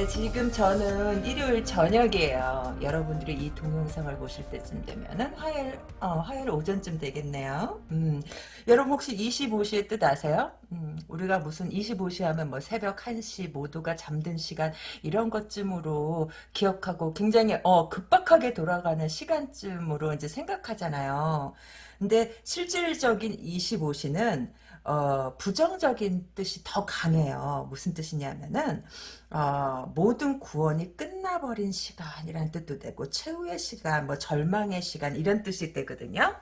네, 지금 저는 일요일 저녁이에요. 여러분들이 이 동영상을 보실 때쯤 되면은 화요일, 어, 화요일 오전쯤 되겠네요. 음, 여러분 혹시 25시의 뜻 아세요? 음, 우리가 무슨 25시 하면 뭐 새벽 1시 모두가 잠든 시간 이런 것쯤으로 기억하고 굉장히 어, 급박하게 돌아가는 시간쯤으로 이제 생각하잖아요. 근데 실질적인 25시는 어, 부정적인 뜻이 더 강해요. 무슨 뜻이냐면은 어, 모든 구원이 끝나버린 시간이란 뜻도 되고 최후의 시간, 뭐 절망의 시간 이런 뜻이 되거든요.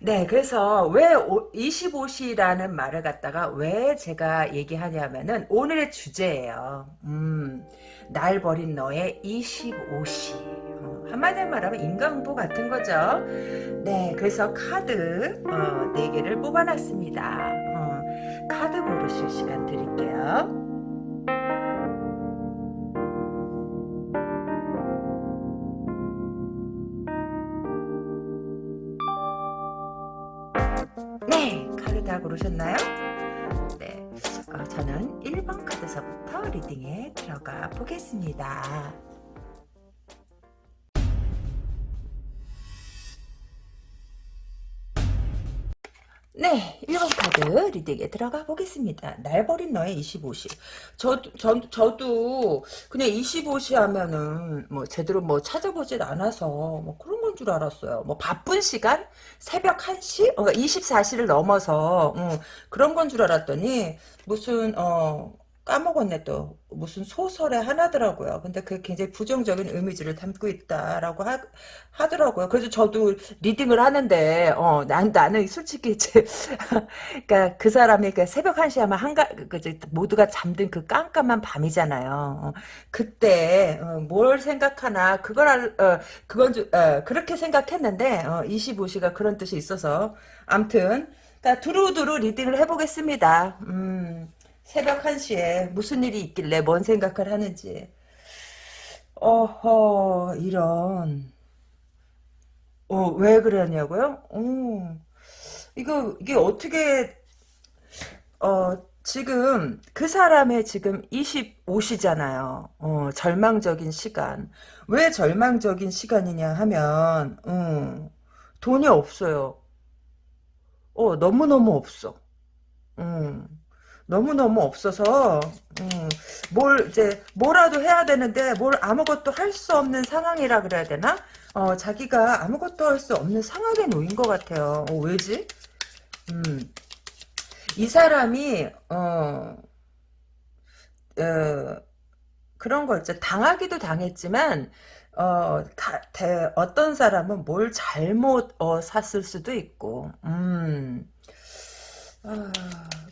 네, 그래서 왜 25시라는 말을 갖다가 왜 제가 얘기하냐면은 오늘의 주제예요. 음, 날 버린 너의 25시. 어, 한마디로 말하면 인간응보 같은 거죠. 네, 그래서 카드 어, 4개를 뽑아놨습니다. 어, 카드 고르실 시간 드릴게요. 네, 카드 다 고르셨나요? 네, 어, 저는 1번 카드서부터 리딩에 들어가 보겠습니다. 네, 1번 카드 리딩에 들어가 보겠습니다. 날 버린 너의 25시. 저, 저, 저도 그냥 25시 하면은 뭐 제대로 뭐 찾아보질 않아서 뭐 그런 건줄 알았어요. 뭐 바쁜 시간? 새벽 1시? 어, 24시를 넘어서 음, 그런 건 줄 알았더니 무슨 어 까먹었네 또 무슨 소설의 하나더라고요. 근데 그게 굉장히 부정적인 의미지를 담고 있다라고 하, 하더라고요. 그래서 저도 리딩을 하는데 어, 난 나는 솔직히 이제 그러니까 그 사람이 그 새벽 1시 하면 한가 그 모두가 잠든 그 깜깜한 밤이잖아요. 어, 그때 어, 뭘 생각하나 그걸 알, 어, 그건 좀, 어, 그렇게 생각했는데 25시가 그런 뜻이 있어서 암튼 그러니까 두루두루 리딩을 해 보겠습니다. 음. 새벽 1시에 무슨 일이 있길래 뭔 생각을 하는지. 어허, 이런. 어, 왜 그러냐고요? 어, 이거, 이게 어떻게, 어, 지금 그 사람의 지금 25시잖아요. 어, 절망적인 시간. 왜 절망적인 시간이냐 하면, 음, 돈이 없어요. 어, 너무너무 없어. 음. 너무너무 없어서 음, 뭘 이제 뭐라도 해야 되는데 뭘 아무것도 할 수 없는 상황이라 그래야 되나? 어, 자기가 아무것도 할 수 없는 상황에 놓인 것 같아요. 어, 왜지? 음, 이 사람이 어, 어 그런 거 있죠. 당하기도 당했지만 어, 다, 대, 어떤 사람은 뭘 잘못 어, 샀을 수도 있고, 음, 아,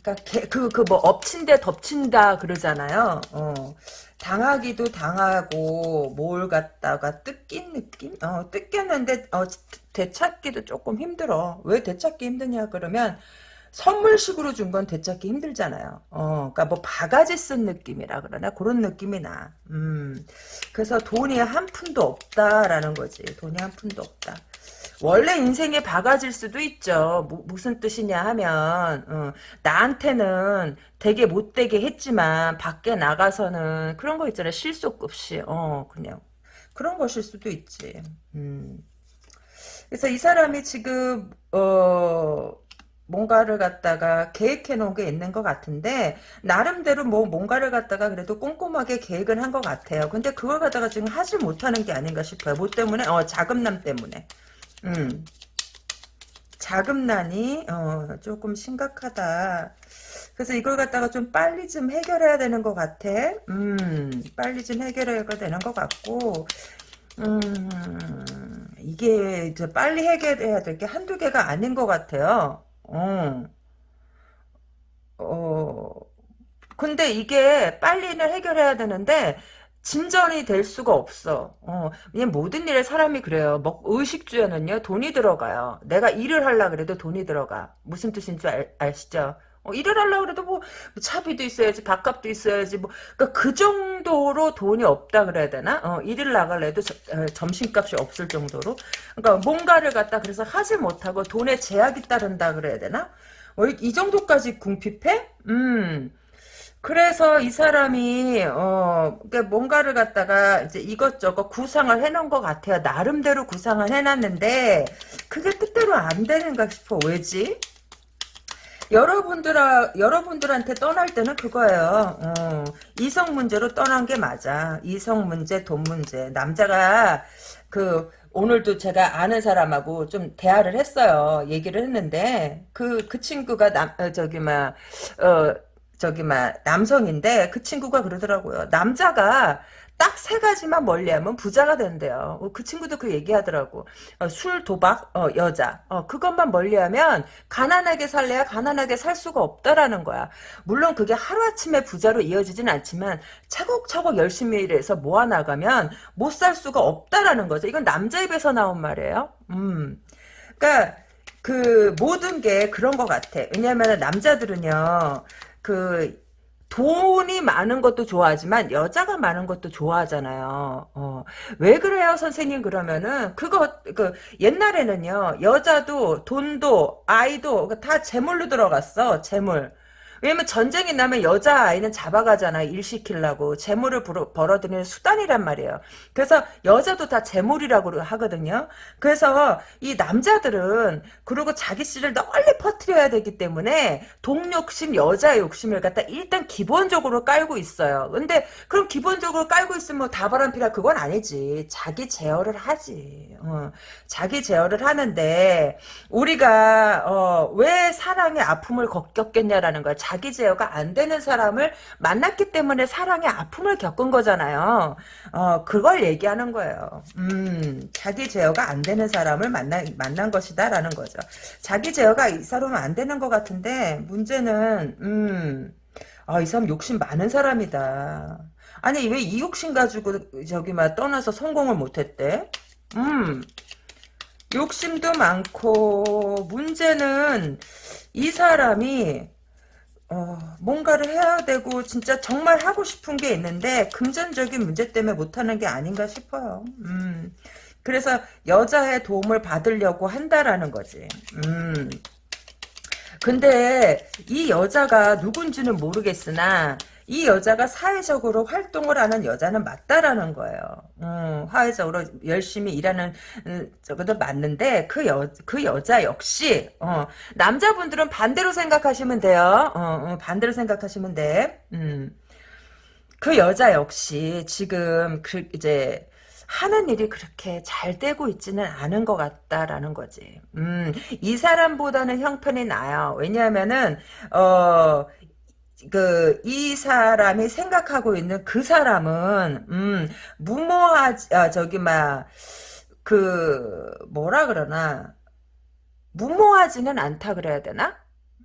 그러니까 그그 뭐 엎친데 덮친다 그러잖아요. 어. 당하기도 당하고 뭘 갖다가 뜯긴 느낌? 어, 뜯겼는데 어, 되찾기도 조금 힘들어. 왜 되찾기 힘드냐 그러면 선물식으로 준 건 되찾기 힘들잖아요. 어, 그러니까 뭐 바가지 쓴 느낌이라 그러나 그런 느낌이 나. 음, 그래서 돈이 한 푼도 없다라는 거지. 돈이 한 푼도 없다. 원래 인생에 바가질 수도 있죠. 뭐, 무슨 뜻이냐 하면 어, 나한테는 되게 못되게 했지만 밖에 나가서는 그런 거 있잖아요. 실속 없이 어 그냥 그런 것일 수도 있지. 음. 그래서 이 사람이 지금 어 뭔가를 갖다가 계획해 놓은 게 있는 것 같은데 나름대로 뭐 뭔가를 갖다가 그래도 꼼꼼하게 계획을 한 것 같아요. 근데 그걸 갖다가 지금 하지 못하는 게 아닌가 싶어요. 뭐 때문에? 어 자금난 때문에. 음. 자금난이 어, 조금 심각하다. 그래서 이걸 갖다가 좀 빨리 좀 해결해야 되는 것 같아. 음, 빨리 좀 해결해야 되는 것 같고, 음, 이게 이제 빨리 해결해야 될 게 한두 개가 아닌 것 같아요. 어, 어, 근데 이게 빨리는 해결해야 되는데, 진전이 될 수가 없어. 어, 모든 일에 사람이 그래요. 먹, 의식주에는요, 돈이 들어가요. 내가 일을 하려 그래도 돈이 들어가. 무슨 뜻인지 알, 아시죠? 어, 일을 하려 그래도 뭐, 차비도 있어야지, 밥값도 있어야지, 뭐, 그러니까 그 정도로 돈이 없다 그래야 되나? 어, 일을 나갈래도 저, 어, 점심값이 없을 정도로. 그러니까 뭔가를 갖다 그래서 하지 못하고 돈에 제약이 따른다 그래야 되나? 어, 이, 이 정도까지 궁핍해? 음. 그래서 이 사람이 어 그러니까 뭔가를 갖다가 이제 이것저것 구상을 해놓은 것 같아요. 나름대로 구상을 해놨는데 그게 뜻대로 안 되는가 싶어. 왜지? 여러분들 여러분들한테 떠날 때는 그거예요. 어, 이성 문제로 떠난 게 맞아. 이성 문제, 돈 문제. 남자가 그 오늘도 제가 아는 사람하고 좀 대화를 했어요. 얘기를 했는데 그그 친구가 남 어, 저기 막 어, 저기 막 남성인데 그 친구가 그러더라고요. 남자가 딱 세 가지만 멀리하면 부자가 된대요. 어, 그 친구도 그 얘기하더라고. 어, 술, 도박, 어, 여자. 어, 그것만 멀리하면 가난하게 살래야 가난하게 살 수가 없다라는 거야. 물론 그게 하루아침에 부자로 이어지진 않지만 차곡차곡 열심히 일해서 모아나가면 못 살 수가 없다라는 거죠. 이건 남자 입에서 나온 말이에요. 음. 그러니까 그 모든 게 그런 것 같아. 왜냐하면 남자들은요. 그 돈이 많은 것도 좋아하지만 여자가 많은 것도 좋아하잖아요. 어. 왜 그래요, 선생님? 그러면은 그거 그 옛날에는요. 여자도 돈도 아이도 다 재물로 들어갔어. 재물. 왜냐면 전쟁이 나면 여자아이는 잡아가잖아 일 시키려고. 재물을 벌어들이는 수단이란 말이에요. 그래서 여자도 다 재물이라고 하거든요. 그래서 이 남자들은 그리고 자기 씨를 널리 퍼뜨려야 되기 때문에 동욕심 여자 욕심을 갖다 일단 기본적으로 깔고 있어요. 근데 그럼 기본적으로 깔고 있으면 뭐 다바람피라 그건 아니지. 자기 제어를 하지. 어, 자기 제어를 하는데 우리가 어, 왜 사랑의 아픔을 겪겠냐라는 거야 자기 제어가 안 되는 사람을 만났기 때문에 사랑의 아픔을 겪은 거잖아요. 어, 그걸 얘기하는 거예요. 음, 자기 제어가 안 되는 사람을 만나, 만난 것이다라는 거죠. 자기 제어가 이 사람은 안 되는 것 같은데, 문제는, 음, 아, 이 사람 욕심 많은 사람이다. 아니, 왜 이 욕심 가지고, 저기, 막, 떠나서 성공을 못했대? 음, 욕심도 많고, 문제는, 이 사람이, 어, 뭔가를 해야 되고 진짜 정말 하고 싶은 게 있는데 금전적인 문제 때문에 못하는 게 아닌가 싶어요. 음, 그래서 여자의 도움을 받으려고 한다라는 거지. 음. 근데 이 여자가 누군지는 모르겠으나 이 여자가 사회적으로 활동을 하는 여자는 맞다라는 거예요. 음, 사회적으로 열심히 일하는 음, 저것도 맞는데 그 여 그 여자 역시 어, 남자분들은 반대로 생각하시면 돼요. 어, 어, 반대로 생각하시면 돼. 음. 그 여자 역시 지금 그 이제 하는 일이 그렇게 잘 되고 있지는 않은 것 같다라는 거지. 음, 이 사람보다는 형편이 나요. 왜냐하면은, 어, 그, 이 사람이 생각하고 있는 그 사람은, 음, 무모하지, 아, 저기, 막, 그, 뭐라 그러나, 무모하지는 않다 그래야 되나?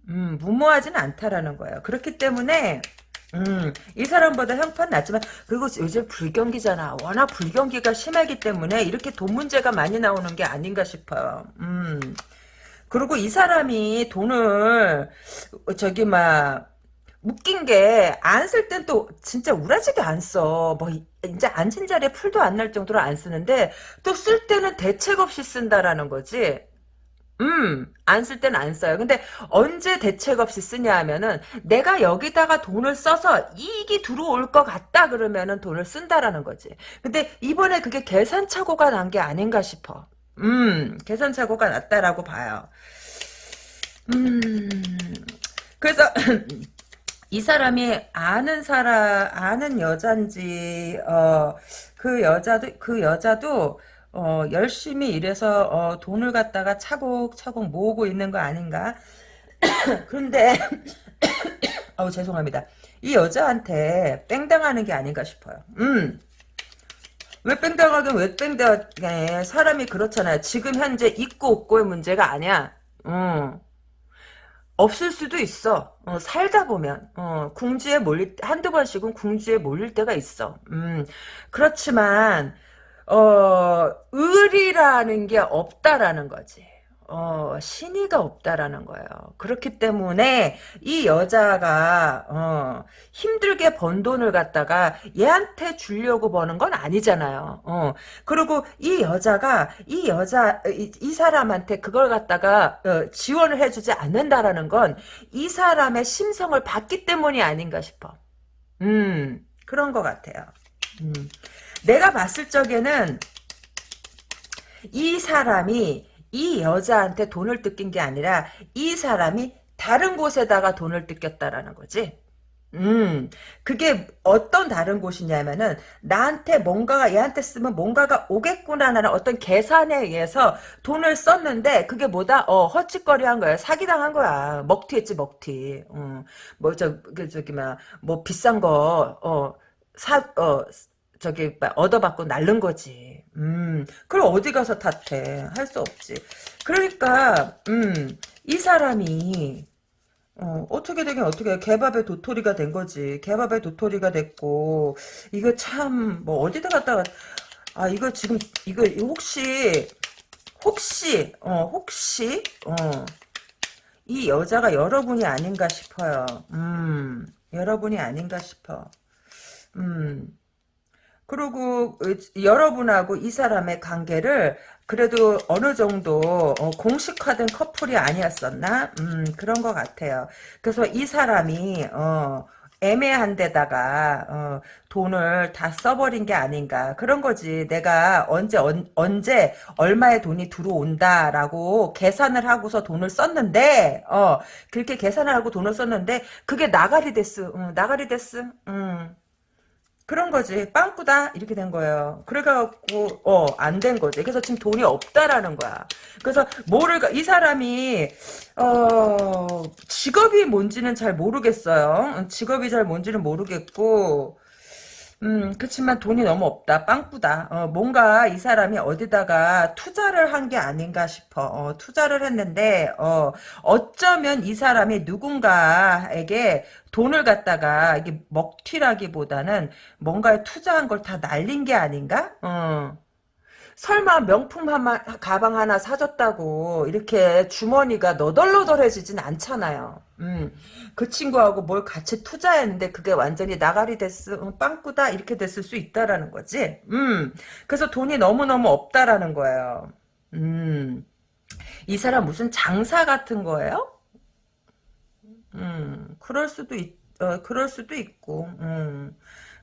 음, 무모하지는 않다라는 거예요. 그렇기 때문에, 음, 이 사람보다 형편 낮지만, 그리고 요즘 불경기잖아. 워낙 불경기가 심하기 때문에 이렇게 돈 문제가 많이 나오는 게 아닌가 싶어요. 음. 그리고 이 사람이 돈을, 저기, 막, 웃긴 게 안 쓸 땐 또 진짜 우라지게 안 써. 뭐 이제 앉은 자리에 풀도 안 날 정도로 안 쓰는데 또 쓸 때는 대책 없이 쓴다라는 거지. 음, 안쓸 때는 안 써요. 근데 언제 대책 없이 쓰냐 하면은 내가 여기다가 돈을 써서 이익이 들어올 것 같다 그러면은 돈을 쓴다라는 거지. 근데 이번에 그게 계산착오가 난 게 아닌가 싶어. 음, 계산착오가 났다라고 봐요. 음, 그래서 이 사람이 아는 사람 아는 여잔지 어 그 여자도 그 여자도 어 열심히 일해서 어 돈을 갖다가 차곡차곡 모으고 있는 거 아닌가? 그런데 어우 죄송합니다. 이 여자한테 뺑당하는 게 아닌가 싶어요. 음 왜 뺑당하긴 왜 뺑당해 사람이 그렇잖아요. 지금 현재 있고 없고의 문제가 아니야. 음. 없을 수도 있어. 어, 살다 보면 어, 궁지에 몰릴 한두 번씩은 궁지에 몰릴 때가 있어. 음, 그렇지만 어, 의리라는 게 없다라는 거지. 어, 신의가 없다라는 거예요. 그렇기 때문에 이 여자가 어, 힘들게 번 돈을 갖다가 얘한테 주려고 버는 건 아니잖아요. 어, 그리고 이 여자가 이 여자 이, 이 사람한테 그걸 갖다가 어, 지원을 해주지 않는다라는 건 이 사람의 심성을 봤기 때문이 아닌가 싶어. 음, 그런 것 같아요. 음. 내가 봤을 적에는 이 사람이 이 여자한테 돈을 뜯긴 게 아니라 이 사람이 다른 곳에다가 돈을 뜯겼다라는 거지. 음, 그게 어떤 다른 곳이냐면은 나한테 뭔가가 얘한테 쓰면 뭔가가 오겠구나라는 어떤 계산에 의해서 돈을 썼는데 그게 뭐다? 어, 헛짓거리한 거야. 사기당한 거야. 먹튀했지, 먹튀. 음, 뭐 저, 그 저기 막뭐 비싼 거 어, 사, 어, 저기 막 얻어받고 날른 거지. 음, 그럼 어디 가서 탓해? 할 수 없지. 그러니까 음, 이 사람이 어, 어떻게 되긴 어떻게 해. 개밥의 도토리가 된 거지. 개밥의 도토리가 됐고, 이거 참, 뭐, 어디다 갖다가, 아, 이거 지금, 이거 혹시, 혹시, 어, 혹시, 어, 이 여자가 여러분이 아닌가 싶어요. 음, 여러분이 아닌가 싶어. 음, 그리고 여러분하고 이 사람의 관계를 그래도 어느 정도 어, 공식화된 커플이 아니었었나? 음, 그런 것 같아요. 그래서 이 사람이 어, 애매한 데다가 어, 돈을 다 써버린 게 아닌가 그런 거지 내가 언제 언, 언제 얼마의 돈이 들어온다라고 계산을 하고서 돈을 썼는데 어 그렇게 계산을 하고 돈을 썼는데 그게 나가리 데스 응, 나가리 데스 음. 그런 거지. 빵꾸다 이렇게 된 거예요. 그래갖고 어 안 된 거지. 그래서 지금 돈이 없다라는 거야. 그래서 뭐를 이 사람이 어 직업이 뭔지는 잘 모르겠어요. 직업이 잘 뭔지는 모르겠고 음, 그렇지만 돈이 너무 없다. 빵꾸다. 어, 뭔가 이 사람이 어디다가 투자를 한 게 아닌가 싶어. 어, 투자를 했는데, 어, 어쩌면 이 사람이 누군가에게 돈을 갖다가, 이게 먹튀라기보다는 뭔가에 투자한 걸 다 날린 게 아닌가? 어. 설마 명품 하나, 가방 하나 사줬다고 이렇게 주머니가 너덜너덜해지진 않잖아요. 음, 그 친구하고 뭘 같이 투자했는데 그게 완전히 나가리 됐어, 어, 빵꾸다 이렇게 됐을 수 있다라는 거지. 음, 그래서 돈이 너무너무 없다라는 거예요. 음, 이 사람 무슨 장사 같은 거예요? 음, 그럴 수도 있, 어, 그럴 수도 있고, 음,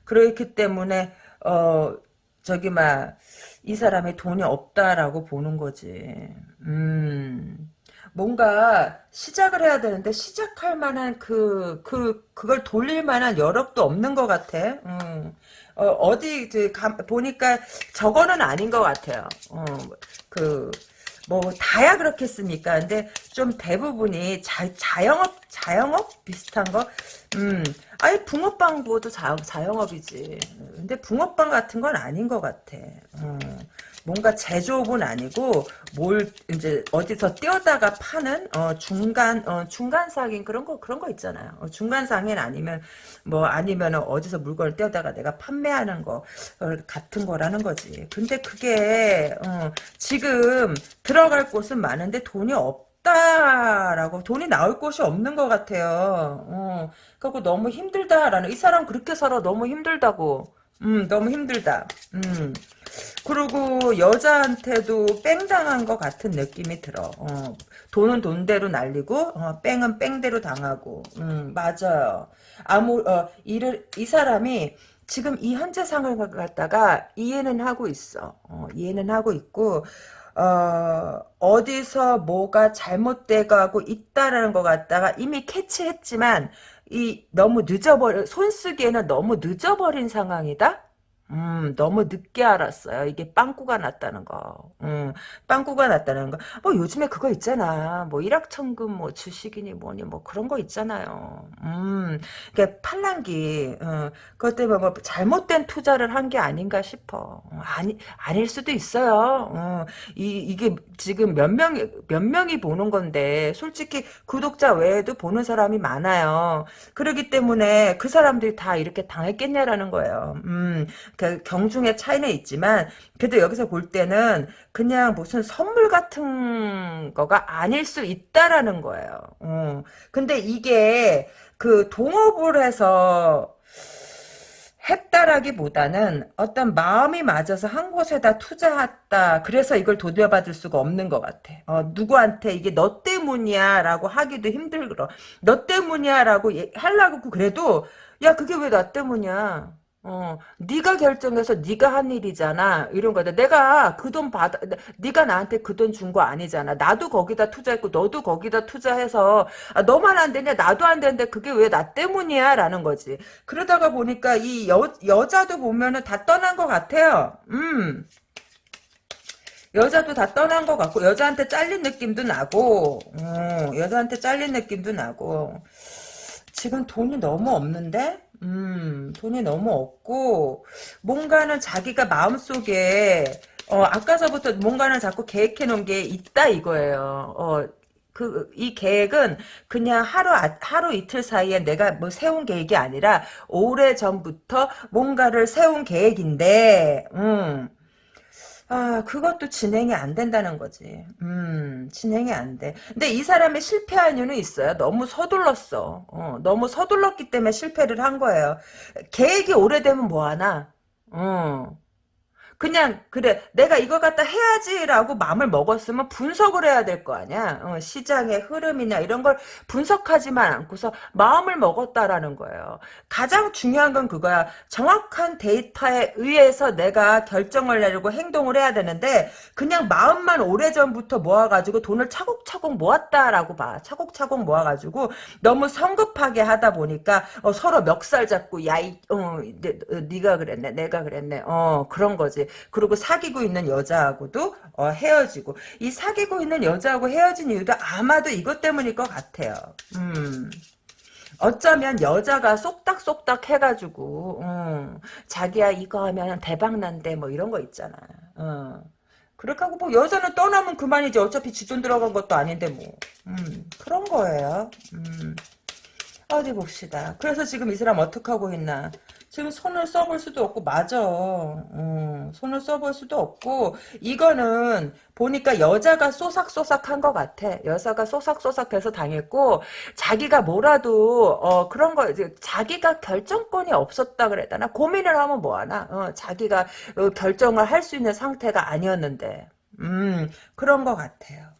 그렇기 때문에, 어, 저기, 막, 이 사람이 돈이 없다라고 보는 거지. 음. 뭔가 시작을 해야 되는데 시작할 만한 그, 그, 그걸 돌릴 만한 여력도 없는 것 같아. 음. 어, 디 그, 보니까 저거는 아닌 것 같아요. 어, 그, 뭐 다야 그렇겠습니까? 근데 좀 대부분이 자, 자영업 자영업 비슷한 거, 음, 아니 붕어빵 부어도 자, 자영업이지. 근데 붕어빵 같은 건 아닌 것 같아. 음. 뭔가 제조업은 아니고 뭘 이제 어디서 떼어다가 파는 어, 중간 어, 중간 상인 그런 거 그런 거 있잖아요. 어, 중간 상인 아니면 뭐 아니면 어디서 물건을 떼어다가 내가 판매하는 거 어, 같은 거라는 거지. 근데 그게 어, 지금 들어갈 곳은 많은데 돈이 없. 다라고 돈이 나올 곳이 없는 것 같아요. 어, 그리고 너무 힘들다라는 이 사람 그렇게 살아 너무 힘들다고. 음, 너무 힘들다. 음. 그리고 여자한테도 뺑당한 것 같은 느낌이 들어. 어, 돈은 돈대로 날리고 어, 뺑은 뺑대로 당하고. 음, 맞아요. 아무 어, 이를 이 사람이 지금 이 현재 상황을 갖다가 이해는 하고 있어. 어, 이해는 하고 있고 어, 어디서 뭐가 잘못돼가고 있다라는 것 같다가 이미 캐치했지만 이 너무 늦어버려 손 쓰기에는 너무 늦어버린 상황이다. 음, 너무 늦게 알았어요. 이게 빵꾸가 났다는 거. 음, 빵꾸가 났다는 거. 뭐 요즘에 그거 있잖아. 뭐 일확천금 뭐 주식이니 뭐니 뭐 그런 거 있잖아요. 음, 이게 팔랑기. 어, 그것 때문에 뭐 잘못된 투자를 한 게 아닌가 싶어. 어, 아니, 아닐 수도 있어요. 어, 이, 이게 지금 몇 명, 몇 명이 보는 건데, 솔직히 구독자 외에도 보는 사람이 많아요. 그러기 때문에 그 사람들이 다 이렇게 당했겠냐라는 거예요. 음, 그 경중의 차이는 있지만 그래도 여기서 볼 때는 그냥 무슨 선물 같은 거가 아닐 수 있다라는 거예요. 어. 근데 이게 그 동업을 해서 했다라기보다는 어떤 마음이 맞아서 한 곳에다 투자했다. 그래서 이걸 돌려받을 수가 없는 것 같아. 어, 누구한테 이게 너 때문이야 라고 하기도 힘들어. 너 때문이야 라고 하려고 그래도 야 그게 왜 나 때문이야. 어, 네가 결정해서 네가 한 일이잖아. 이런 거다. 내가 그 돈 받아, 네가 나한테 그 돈 준 거 아니잖아. 나도 거기다 투자했고 너도 거기다 투자해서 아, 너만 안 되냐? 나도 안 되는데 그게 왜 나 때문이야? 라는 거지. 그러다가 보니까 이 여, 여자도 보면은 다 떠난 것 같아요. 음. 여자도 다 떠난 것 같고 여자한테 잘린 느낌도 나고 어, 여자한테 잘린 느낌도 나고 지금 돈이 너무 없는데 음, 돈이 너무 없고, 뭔가는 자기가 마음속에, 어, 아까서부터 뭔가는 자꾸 계획해 놓은 게 있다 이거예요. 어, 그, 이 계획은 그냥 하루, 하루 이틀 사이에 내가 뭐 세운 계획이 아니라 오래 전부터 뭔가를 세운 계획인데, 음, 아, 그것도 진행이 안 된다는 거지. 음, 진행이 안 돼. 근데 이 사람이 실패한 이유는 있어요. 너무 서둘렀어. 어, 너무 서둘렀기 때문에 실패를 한 거예요. 계획이 오래되면 뭐하나? 어. 그냥 그래 내가 이걸 갖다 해야지라고 마음을 먹었으면 분석을 해야 될 거 아니야. 어, 시장의 흐름이나 이런 걸 분석하지만 않고서 마음을 먹었다라는 거예요. 가장 중요한 건 그거야. 정확한 데이터에 의해서 내가 결정을 내리고 행동을 해야 되는데 그냥 마음만 오래전부터 모아가지고 돈을 차곡차곡 모았다라고 봐. 차곡차곡 모아가지고 너무 성급하게 하다 보니까 어, 서로 멱살 잡고 야이 어, 네가 그랬네 내가 그랬네. 어 그런 거지 그리고 사귀고 있는 여자하고도 어, 헤어지고 이 사귀고 있는 여자하고 헤어진 이유도 아마도 이것 때문일 것 같아요. 음. 어쩌면 여자가 쏙닥쏙닥 해가지고 음, 자기야 이거 하면 대박난대 뭐 이런 거 있잖아. 어. 그렇게 하고 뭐 여자는 떠나면 그만이지 어차피 지돈 들어간 것도 아닌데 뭐 음, 그런 거예요. 음. 어디 봅시다. 그래서 지금 이 사람 어떻게 하고 있나. 지금 손을 써볼 수도 없고 맞아. 음, 손을 써볼 수도 없고 이거는 보니까 여자가 쏘삭쏘삭한 것 같아. 여자가 쏘삭쏘삭해서 당했고 자기가 뭐라도 어, 그런 거 자기가 결정권이 없었다 그랬다나 고민을 하면 뭐하나. 어, 자기가 어, 결정을 할 수 있는 상태가 아니었는데 음 그런 것 같아요.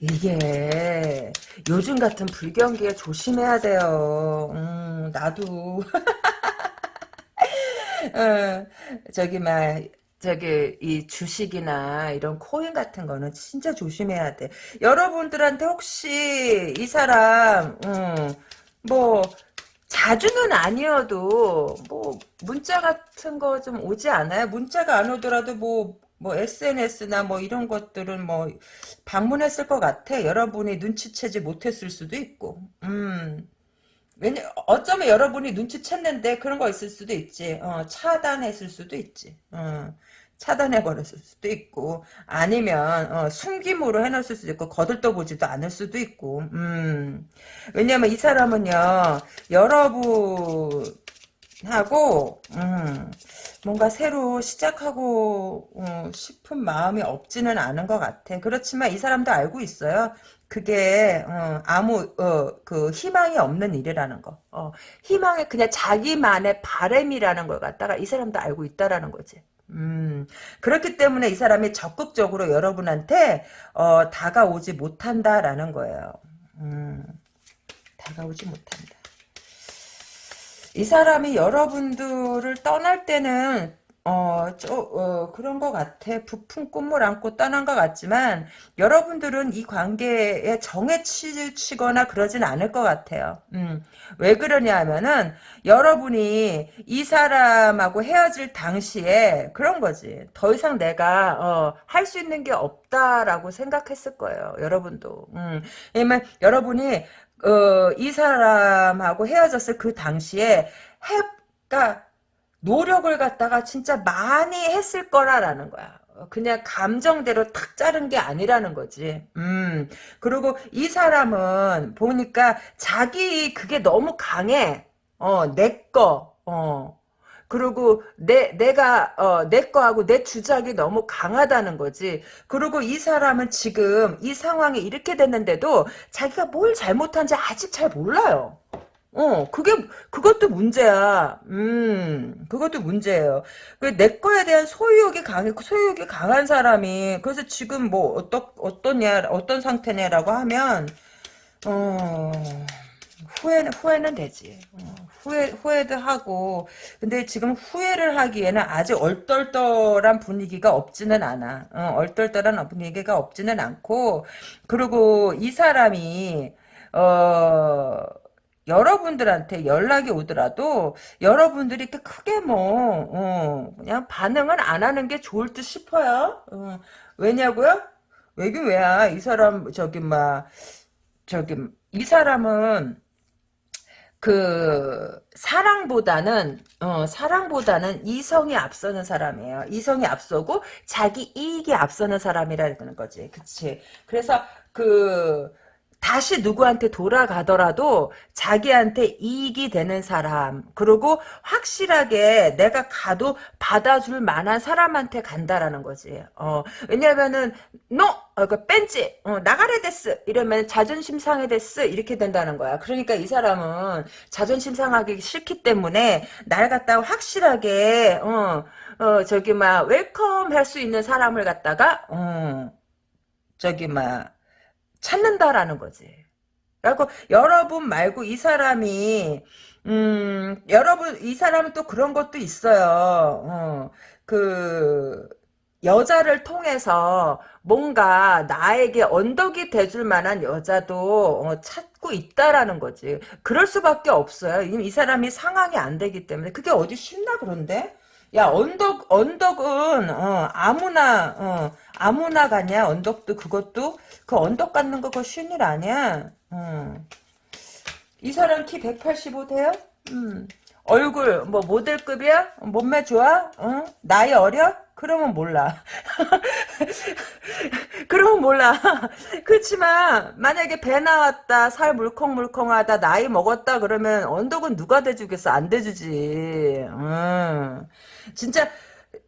이게 요즘 같은 불경기에 조심해야 돼요. 음, 나도 어, 저기 막 저기 이 주식이나 이런 코인 같은 거는 진짜 조심해야 돼. 여러분들한테 혹시 이 사람 음, 뭐 자주는 아니어도 뭐 문자 같은 거 좀 오지 않아요? 문자가 안 오더라도 뭐 뭐 SNS나 뭐 이런 것들은 뭐 방문했을 것 같아. 여러분이 눈치채지 못했을 수도 있고. 음. 왜냐 어쩌면 여러분이 눈치챘는데 그런 거 있을 수도 있지. 어, 차단했을 수도 있지. 어, 차단해 버렸을 수도 있고 아니면 어, 숨김으로 해놨을 수도 있고 거들떠 보지도 않을 수도 있고 음. 왜냐면 이 사람은요 여러분 하고 음, 뭔가 새로 시작하고 어, 싶은 마음이 없지는 않은 것 같아. 그렇지만 이 사람도 알고 있어요. 그게 어, 아무 어, 그 희망이 없는 일이라는 거. 어, 희망이 그냥 자기만의 바램이라는 걸 갖다가 이 사람도 알고 있다라는 거지. 음, 그렇기 때문에 이 사람이 적극적으로 여러분한테 어, 다가오지 못한다라는 거예요. 음, 다가오지 못한다. 이 사람이 여러분들을 떠날 때는 어, 저, 어, 그런 것 같아. 부푼 꿈을 안고 떠난 것 같지만, 여러분들은 이 관계에 정에 치, 거나 그러진 않을 것 같아요. 음, 왜 그러냐 하면은, 여러분이 이 사람하고 헤어질 당시에 그런 거지. 더 이상 내가, 어, 할 수 있는 게 없다라고 생각했을 거예요. 여러분도. 음, 왜냐면 여러분이 어, 이 사람하고 헤어졌을 그 당시에 해, 그니까 노력을 갖다가 진짜 많이 했을 거라라는 거야. 그냥 감정대로 탁 자른 게 아니라는 거지. 음. 그리고 이 사람은 보니까 자기 그게 너무 강해. 어, 내 거. 어. 그리고 내 내가 어, 내 거하고 내 주작이 너무 강하다는 거지. 그리고 이 사람은 지금 이 상황이 이렇게 됐는데도 자기가 뭘 잘못한지 아직 잘 몰라요. 어, 그게, 그것도 문제야. 음, 그것도 문제예요. 그, 내 거에 대한 소유욕이 강해, 소유욕이 강한 사람이, 그래서 지금 뭐, 어떠, 어떠냐, 어떤 상태냐라고 하면, 어, 후회는, 후회는 되지. 어, 후회, 후회도 하고, 근데 지금 후회를 하기에는 아직 얼떨떨한 분위기가 없지는 않아. 어, 얼떨떨한 분위기가 없지는 않고, 그리고 이 사람이, 어, 여러분들한테 연락이 오더라도 여러분들이 이렇게 크게 뭐 어, 그냥 반응은 안 하는 게 좋을 듯 싶어요. 어, 왜냐고요? 왜긴 왜야? 이 사람 저기 막 저기 이 사람은 그 사랑보다는 어 사랑보다는 이성이 앞서는 사람이에요. 이성이 앞서고 자기 이익이 앞서는 사람이라는 거지. 그치? 그래서 그 다시 누구한테 돌아가더라도 자기한테 이익이 되는 사람 그리고 확실하게 내가 가도 받아줄 만한 사람한테 간다라는 거지. 어, 왜냐면은 너 어, 그 뺀지 어, 나가래 됐스 이러면 자존심 상해 됐스 이렇게 된다는 거야. 그러니까 이 사람은 자존심 상하기 싫기 때문에 날 갖다가 확실하게 어, 어 저기 막 welcome 할 수 있는 사람을 갖다가 어 저기 막 찾는다라는 거지. 그리고 여러분 말고 이 사람이 음 여러분 이 사람은 또 그런 것도 있어요. 어, 그 여자를 통해서 뭔가 나에게 언덕이 돼줄 만한 여자도 어, 찾고 있다라는 거지. 그럴 수밖에 없어요. 이, 이 사람이 상황이 안 되기 때문에 그게 어디 쉽나 그런데? 야 언덕 언덕은 어, 아무나 어, 아무나 가냐 언덕도 그것도 그 언덕 갖는 거 그거 쉬운 일 아니야. 어. 이 사람 키 185 돼요? 음. 얼굴 뭐 모델급이야? 몸매 좋아? 어? 나이 어려? 그러면 몰라. 그러면 몰라. 그렇지만 만약에 배 나왔다, 살 물컹물컹하다, 나이 먹었다 그러면 언덕은 누가 대주겠어? 안 대주지. 음. 진짜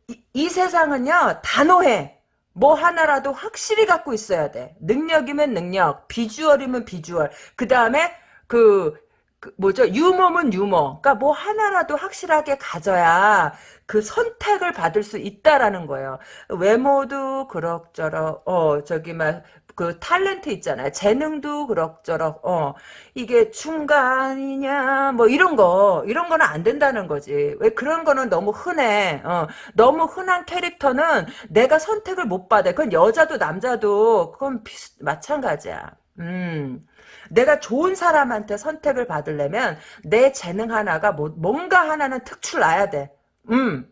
이, 이 세상은요 단호해. 뭐 하나라도 확실히 갖고 있어야 돼. 능력이면 능력, 비주얼이면 비주얼. 그 다음에 그, 그 뭐죠? 유머면 유머. 그러니까 뭐 하나라도 확실하게 가져야 그 선택을 받을 수 있다라는 거예요. 외모도 그럭저럭 어 저기 막 그 탤런트 있잖아요. 재능도 그럭저럭 어 이게 중간이냐 뭐 이런 거 이런 거는 안 된다는 거지. 왜 그런 거는 너무 흔해. 어 너무 흔한 캐릭터는 내가 선택을 못 받아. 그건 여자도 남자도 그건 비슷 마찬가지야. 음. 내가 좋은 사람한테 선택을 받으려면 내 재능 하나가 뭐, 뭔가 하나는 특출 나야 돼. 음.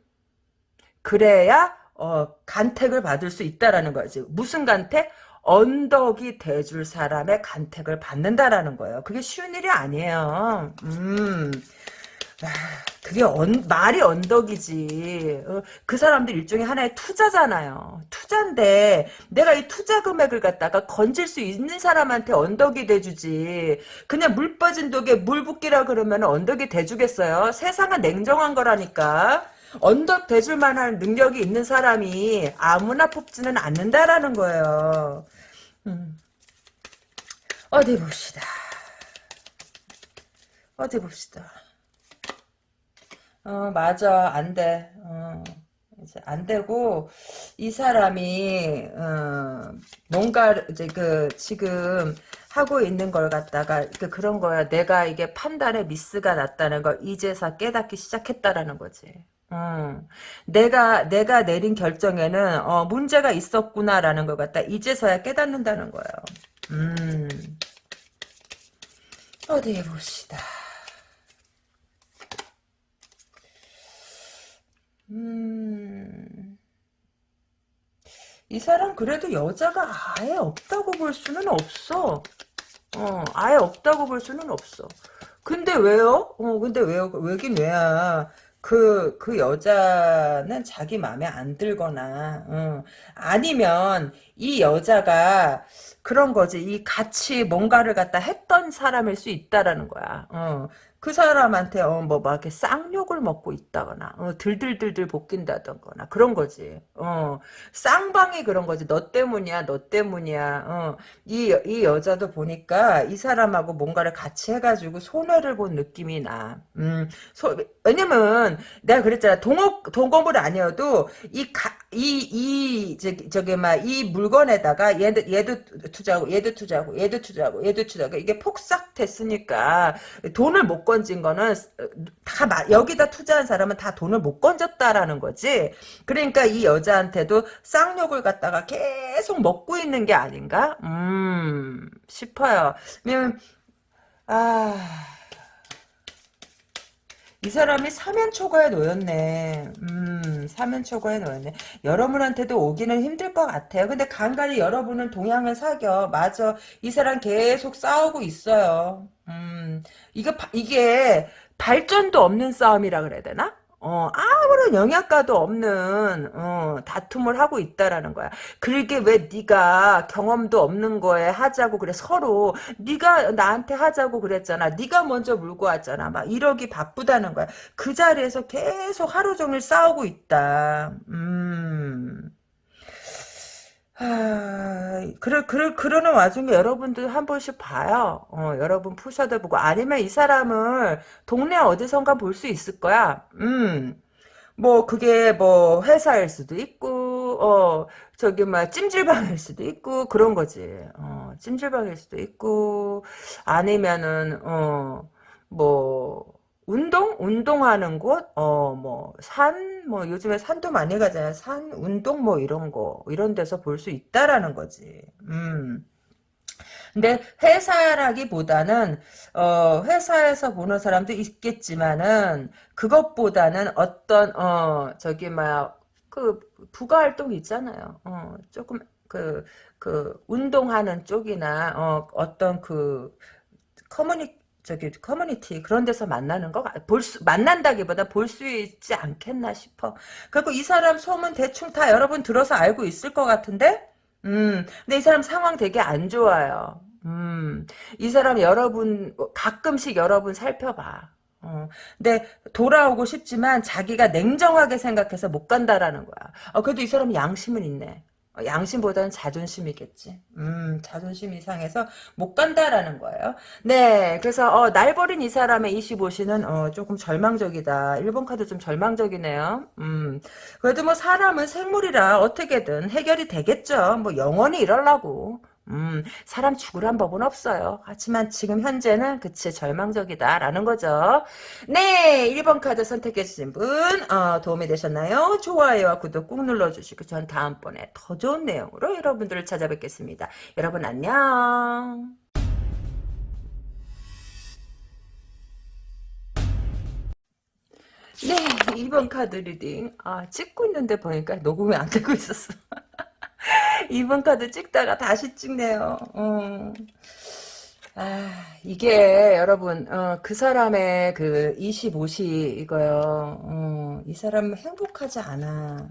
그래야 어, 간택을 받을 수 있다라는 거지. 무슨 간택? 언덕이 돼줄 사람의 간택을 받는다라는 거예요. 그게 쉬운 일이 아니에요. 음. 아, 그게 언, 말이 언덕이지. 어, 그 사람들 일종의 하나의 투자잖아요. 투자인데 내가 이 투자 금액을 갖다가 건질 수 있는 사람한테 언덕이 돼주지. 그냥 물 빠진 독에 물 붓기라 그러면 언덕이 돼주겠어요. 세상은 냉정한 거라니까. 언덕 대줄 만한 능력이 있는 사람이 아무나 뽑지는 않는다라는 거예요. 음. 어디 봅시다. 어디 봅시다. 어, 맞아. 안 돼. 어, 이제 안 되고, 이 사람이, 어, 뭔가, 이제 그, 지금 하고 있는 걸 갖다가, 그, 그런 거야. 내가 이게 판단에 미스가 났다는 걸 이제서 깨닫기 시작했다라는 거지. 어, 내가 내가 내린 결정에는 어, 문제가 있었구나라는 걸 갖다 이제서야 깨닫는다는 거예요. 음, 어디 봅시다. 음, 이 사람 그래도 여자가 아예 없다고 볼 수는 없어. 어, 아예 없다고 볼 수는 없어. 근데 왜요? 어, 근데 왜요? 왜긴 왜야. 그, 그 여자는 자기 마음에 안 들거나, 어. 아니면 이 여자가 그런 거지. 이 같이 뭔가를 갖다 했던 사람일 수 있다라는 거야. 어. 그 사람한테 어 뭐 막 이렇게 쌍욕을 먹고 있다거나 어, 들들들들 볶인다던거나 그런 거지. 어 쌍방이 그런 거지. 너 때문이야, 너 때문이야. 어이 이 여자도 보니까 이 사람하고 뭔가를 같이 해가지고 손해를 본 느낌이 나. 음 소, 왜냐면 내가 그랬잖아. 동업 동업을 아니어도 이이이 저기 저기 막 이 물건에다가 얘도 얘도 투자하고 얘도 투자하고 얘도 투자하고 얘도 투자하고 이게 폭삭 됐으니까 돈을 못 건진 거는 다 여기다 투자한 사람은 다 돈을 못 건졌다라는 거지. 그러니까 이 여자한테도 쌍욕을 갖다가 계속 먹고 있는 게 아닌가? 음 싶어요. 왜냐면 아. 이 사람이 사면초가에 놓였네. 음, 사면초가에 놓였네. 여러분한테도 오기는 힘들 것 같아요. 근데 간간히 여러분은 동양을 사겨. 맞아. 이 사람 계속 싸우고 있어요. 음, 이거, 이게 발전도 없는 싸움이라 그래야 되나? 어, 아무런 영양가도 없는 어, 다툼을 하고 있다라는 거야. 그러게 왜 네가 경험도 없는 거에 하자고 그래 서로 네가 나한테 하자고 그랬잖아. 네가 먼저 물고 왔잖아. 막 이러기 바쁘다는 거야. 그 자리에서 계속 하루 종일 싸우고 있다. 음. 아, 그래, 그래, 그러는 와중에 여러분들 한 번씩 봐요. 어, 여러분 푸셔도 보고. 아니면 이 사람을 동네 어디선가 볼 수 있을 거야. 음. 뭐, 그게 뭐, 회사일 수도 있고, 어, 저기, 막, 찜질방일 수도 있고, 그런 거지. 어, 찜질방일 수도 있고, 아니면은, 어, 뭐, 운동? 운동하는 곳? 어, 뭐, 산? 뭐, 요즘에 산도 많이 가잖아요. 산, 운동, 뭐, 이런 거. 이런 데서 볼 수 있다라는 거지. 음. 근데 회사라기보다는 어 회사에서 보는 사람도 있겠지만은 그것보다는 어떤 어 저기 막 그 부가 활동 있잖아요. 어 조금 그그 그 운동하는 쪽이나 어 어떤 그 커뮤니 저기 커뮤니티 그런 데서 만나는 거 볼 수 만난다기보다 볼 수 있지 않겠나 싶어. 그리고 이 사람 소문 대충 다 여러분 들어서 알고 있을 것 같은데, 음, 근데 이 사람 상황 되게 안 좋아요. 음, 이 사람 여러분 가끔씩 여러분 살펴봐. 어, 근데 돌아오고 싶지만 자기가 냉정하게 생각해서 못 간다라는 거야. 어, 그래도 이 사람이 양심은 있네. 어, 양심보다는 자존심이겠지. 음, 자존심 이 상해서 못 간다라는 거예요. 네, 그래서 어, 날 버린 이 사람의 25시는 어, 조금 절망적이다. 1번 카드 좀 절망적이네요. 음, 그래도 뭐 사람은 생물이라 어떻게든 해결이 되겠죠. 뭐 영원히 이럴라고. 음, 사람 죽으란 법은 없어요. 하지만 지금 현재는 그치 절망적이다라는 거죠. 네, 1번 카드 선택해 주신 분 어, 도움이 되셨나요? 좋아요와 구독 꾹 눌러주시고 전 다음번에 더 좋은 내용으로 여러분들을 찾아뵙겠습니다. 여러분 안녕. 네, 2번 카드 reading. 아, 찍고 있는데 보니까 녹음이 안 되고 있었어. 2번 카드 찍다가 다시 찍네요. 어. 아, 이게 여러분 어, 그 사람의 그 25시 이거요. 어, 이 사람은 행복하지 않아.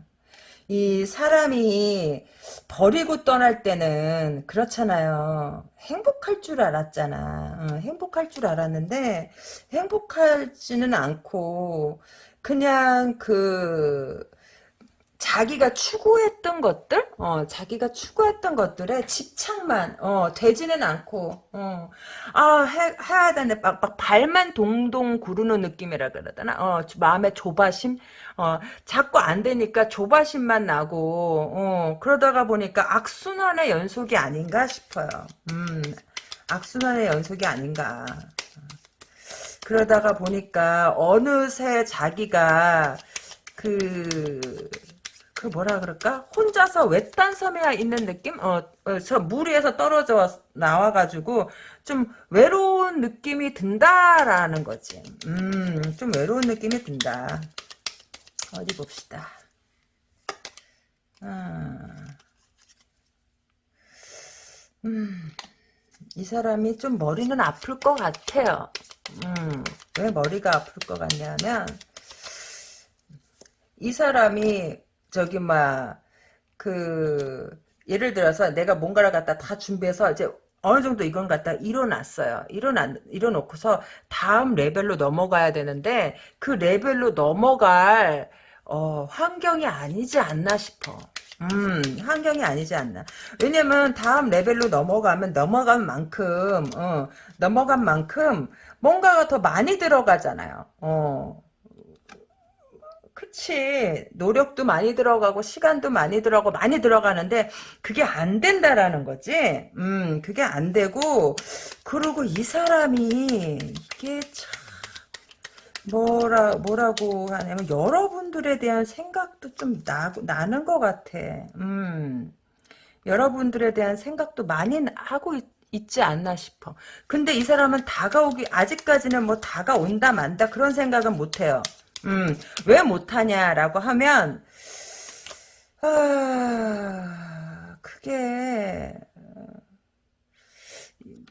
이 사람이 버리고 떠날 때는 그렇잖아요. 행복할 줄 알았잖아. 어, 행복할 줄 알았는데 행복하지는 않고 그냥 그 자기가 추구했던 것들, 어, 자기가 추구했던 것들에 집착만, 어, 되지는 않고, 어, 아, 해, 해야 되는데, 막, 막 발만 동동 구르는 느낌이라 그러더나, 어, 마음의 조바심, 어, 자꾸 안 되니까 조바심만 나고, 어, 그러다가 보니까 악순환의 연속이 아닌가 싶어요. 음, 악순환의 연속이 아닌가. 그러다가 보니까 어느새 자기가 그, 그 뭐라 그럴까? 혼자서 외딴 섬에 있는 느낌? 어, 어, 저물 위에서 떨어져 나와가지고 좀 외로운 느낌이 든다라는 거지. 음, 좀 외로운 느낌이 든다. 어디 봅시다. 아, 음, 이 사람이 좀 머리는 아플 것 같아요. 음, 왜 머리가 아플 것 같냐면, 이 사람이 저기 막그 예를 들어서 내가 뭔가를 갖다 다 준비해서 이제 어느 정도 이건 갖다 일어났어요. 일어나, 일어놓고서 다음 레벨로 넘어가야 되는데, 그 레벨로 넘어갈, 어, 환경이 아니지 않나 싶어. 음, 환경이 아니지 않나. 왜냐면 다음 레벨로 넘어가면 넘어간 만큼, 어, 넘어간 만큼 뭔가가 더 많이 들어가잖아요. 어. 그치. 노력도 많이 들어가고, 시간도 많이 들어가고, 많이 들어가는데, 그게 안 된다라는 거지. 음, 그게 안 되고, 그리고 이 사람이, 이게 참, 뭐라, 뭐라고 하냐면, 여러분들에 대한 생각도 좀 나, 나는 것 같아. 음, 여러분들에 대한 생각도 많이 하고 있, 있지 않나 싶어. 근데 이 사람은 다가오기, 아직까지는 뭐 다가온다 만다 그런 생각은 못 해요. 음, 왜 못하냐라고 하면, 아, 그게,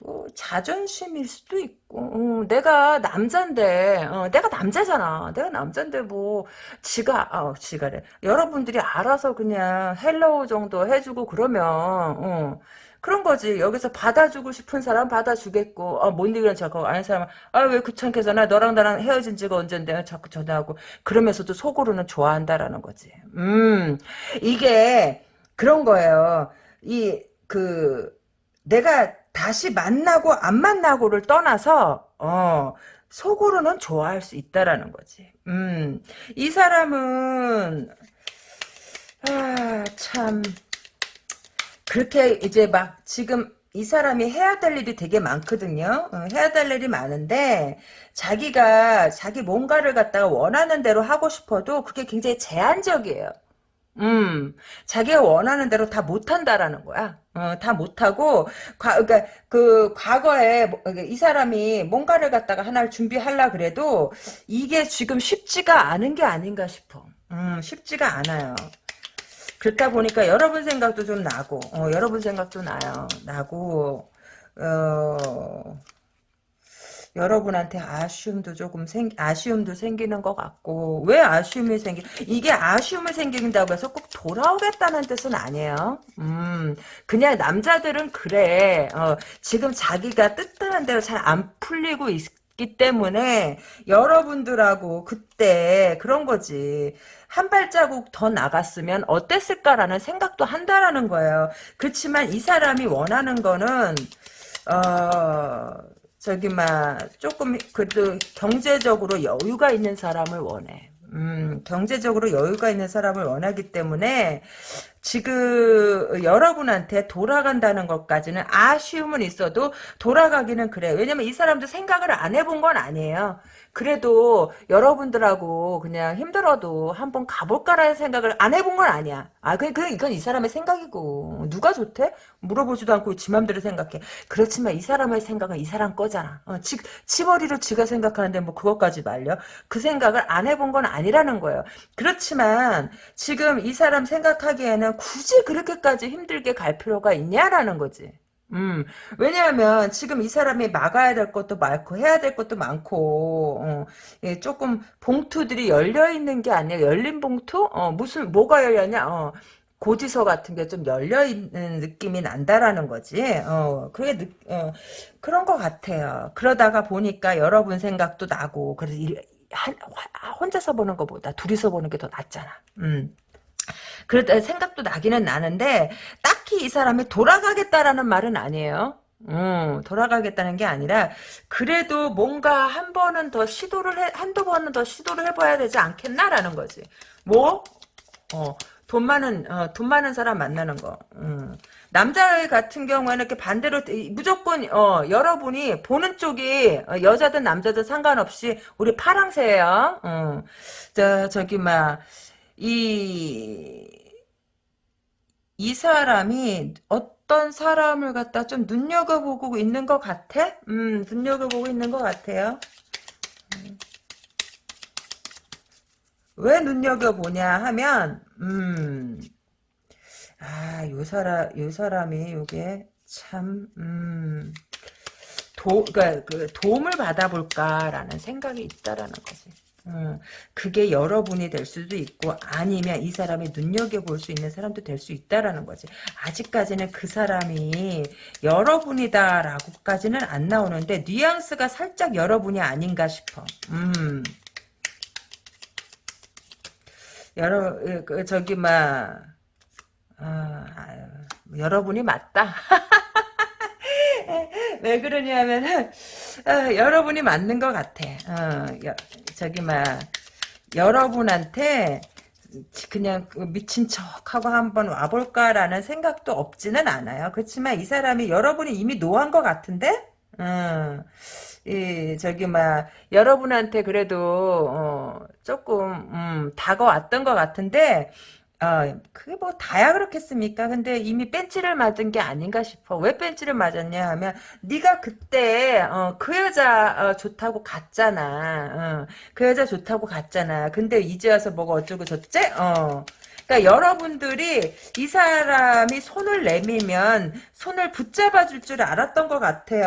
뭐, 자존심일 수도 있고, 어, 내가 남잔데, 어, 내가 남자잖아. 내가 남잔데, 뭐, 지가, 어, 지가래. 여러분들이 알아서 그냥 hello 정도 해주고 그러면, 어, 그런 거지. 여기서 받아주고 싶은 사람 받아주겠고, 아, 못 이기는 척 하는 사람은, 아, 왜 귀찮게 전화, 너랑 나랑 헤어진 지가 언젠데, 자꾸 전화하고, 그러면서도 속으로는 좋아한다라는 거지. 음, 이게, 그런 거예요. 이, 그, 내가 다시 만나고 안 만나고를 떠나서, 어, 속으로는 좋아할 수 있다라는 거지. 음, 이 사람은, 아, 참, 그렇게 이제 막 지금 이 사람이 해야 될 일이 되게 많거든요. 어, 해야 될 일이 많은데 자기가 자기 뭔가를 갖다가 원하는 대로 하고 싶어도 그게 굉장히 제한적이에요. 음, 자기가 원하는 대로 다 못한다라는 거야. 어, 다 못하고, 과, 그러니까, 그, 과거에, 뭐, 이 사람이 뭔가를 갖다가 하나를 준비하려 그래도, 이게 지금 쉽지가 않은 게 아닌가 싶어. 음, 쉽지가 않아요. 그렇다 보니까 여러분 생각도 좀 나고, 어, 여러분 생각도 나요. 나고, 어, 여러분한테 아쉬움도 조금 생, 아쉬움도 생기는 것 같고, 왜 아쉬움이 생기, 이게 아쉬움이 생긴다고 해서 꼭 돌아오겠다는 뜻은 아니에요. 음, 그냥 남자들은 그래. 어, 지금 자기가 뜻하는 대로 잘 안 풀리고 있, 기 때문에 여러분들하고 그때 그런 거지. 한 발자국 더 나갔으면 어땠을까라는 생각도 한다라는 거예요. 그렇지만 이 사람이 원하는 거는 어 저기 막 조금 그래도 경제적으로 여유가 있는 사람을 원해. 음, 경제적으로 여유가 있는 사람을 원하기 때문에 지금 여러분한테 돌아간다는 것까지는 아쉬움은 있어도 돌아가기는 그래. 왜냐면 이 사람도 생각을 안 해본 건 아니에요. 그래도 여러분들하고 그냥 힘들어도 한번 가볼까라는 생각을 안 해본 건 아니야. 아, 그, 그, 이건 이 사람의 생각이고. 누가 좋대? 물어보지도 않고 지 맘대로 생각해. 그렇지만 이 사람의 생각은 이 사람 거잖아. 어, 지, 치머리로 지가 생각하는데 뭐 그것까지 말려? 그 생각을 안 해본 건 아니라는 거예요. 그렇지만 지금 이 사람 생각하기에는 굳이 그렇게까지 힘들게 갈 필요가 있냐라는 거지. 음, 왜냐하면 지금 이 사람이 막아야 될 것도 많고 해야 될 것도 많고 어, 예, 조금 봉투들이 열려 있는 게 아니야 열린 봉투? 어, 무슨 뭐가 열렸냐? 어, 고지서 같은 게 좀 열려 있는 느낌이 난다라는 거지. 어, 그게 느, 어, 그런 것 같아요. 그러다가 보니까 여러분 생각도 나고 그래서 일, 한, 혼자서 보는 것보다 둘이서 보는 게 더 낫잖아. 음. 그럴 생각도 나기는 나는데 딱히 이 사람이 돌아가겠다라는 말은 아니에요. 음, 돌아가겠다는 게 아니라 그래도 뭔가 한 번은 더 시도를 해 한두 번은 더 시도를 해봐야 되지 않겠나라는 거지. 뭐? 어, 돈 많은 어, 돈 많은 사람 만나는 거. 음. 남자 같은 경우에는 이렇게 반대로 무조건 어, 여러분이 보는 쪽이 어, 여자든 남자든 상관없이 우리 파랑새예요. 어. 저 저기 막 이, 이 사람이 어떤 사람을 갖다 좀 눈여겨보고 있는 것 같아? 음, 눈여겨보고 있는 것 같아요. 음. 왜 눈여겨보냐 하면, 음, 아, 요 사람, 요 사람이 요게 참, 음, 도, 그니까, 그, 도움을 받아볼까라는 생각이 있다라는 거지. 음, 그게 여러분이 될 수도 있고 아니면 이 사람이 눈여겨볼 수 있는 사람도 될 수 있다라는 거지. 아직까지는 그 사람이 여러분이다라고까지는 안 나오는데 뉘앙스가 살짝 여러분이 아닌가 싶어. 음. 여러 그, 저기 막 아, 아유, 여러분이 맞다. 왜 그러냐면은 어, 여러분이 맞는 것 같아. 어, 여, 저기 막 여러분한테 그냥 그 미친 척하고 한번 와볼까라는 생각도 없지는 않아요. 그렇지만 이 사람이 여러분이 이미 no한 것 같은데, 어, 이 저기 막 여러분한테 그래도 어, 조금 음, 다가왔던 것 같은데 어, 그게 뭐 다야 그렇겠습니까? 근데 이미 뺀지를 맞은 게 아닌가 싶어. 왜 뺀지를 맞았냐 하면 네가 그때 어, 그 여자 어, 좋다고 갔잖아. 어, 그 여자 좋다고 갔잖아. 근데 이제 와서 뭐가 어쩌고 저쩌지? 어. 그러니까 여러분들이 이 사람이 손을 내밀면 손을 붙잡아 줄 줄 알았던 것 같아요.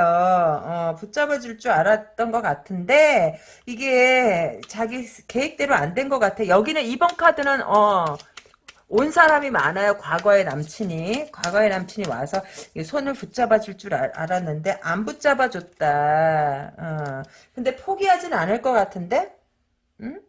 어, 붙잡아 줄 줄 알았던 것 같은데 이게 자기 계획대로 안 된 것 같아. 여기는 이번 카드는 어 온 사람이 많아요. 과거의 남친이. 과거의 남친이 와서 손을 붙잡아 줄 줄 알 았는데 안 붙잡아 줬다. 어. 근데 포기하진 않을 것 같은데? 응?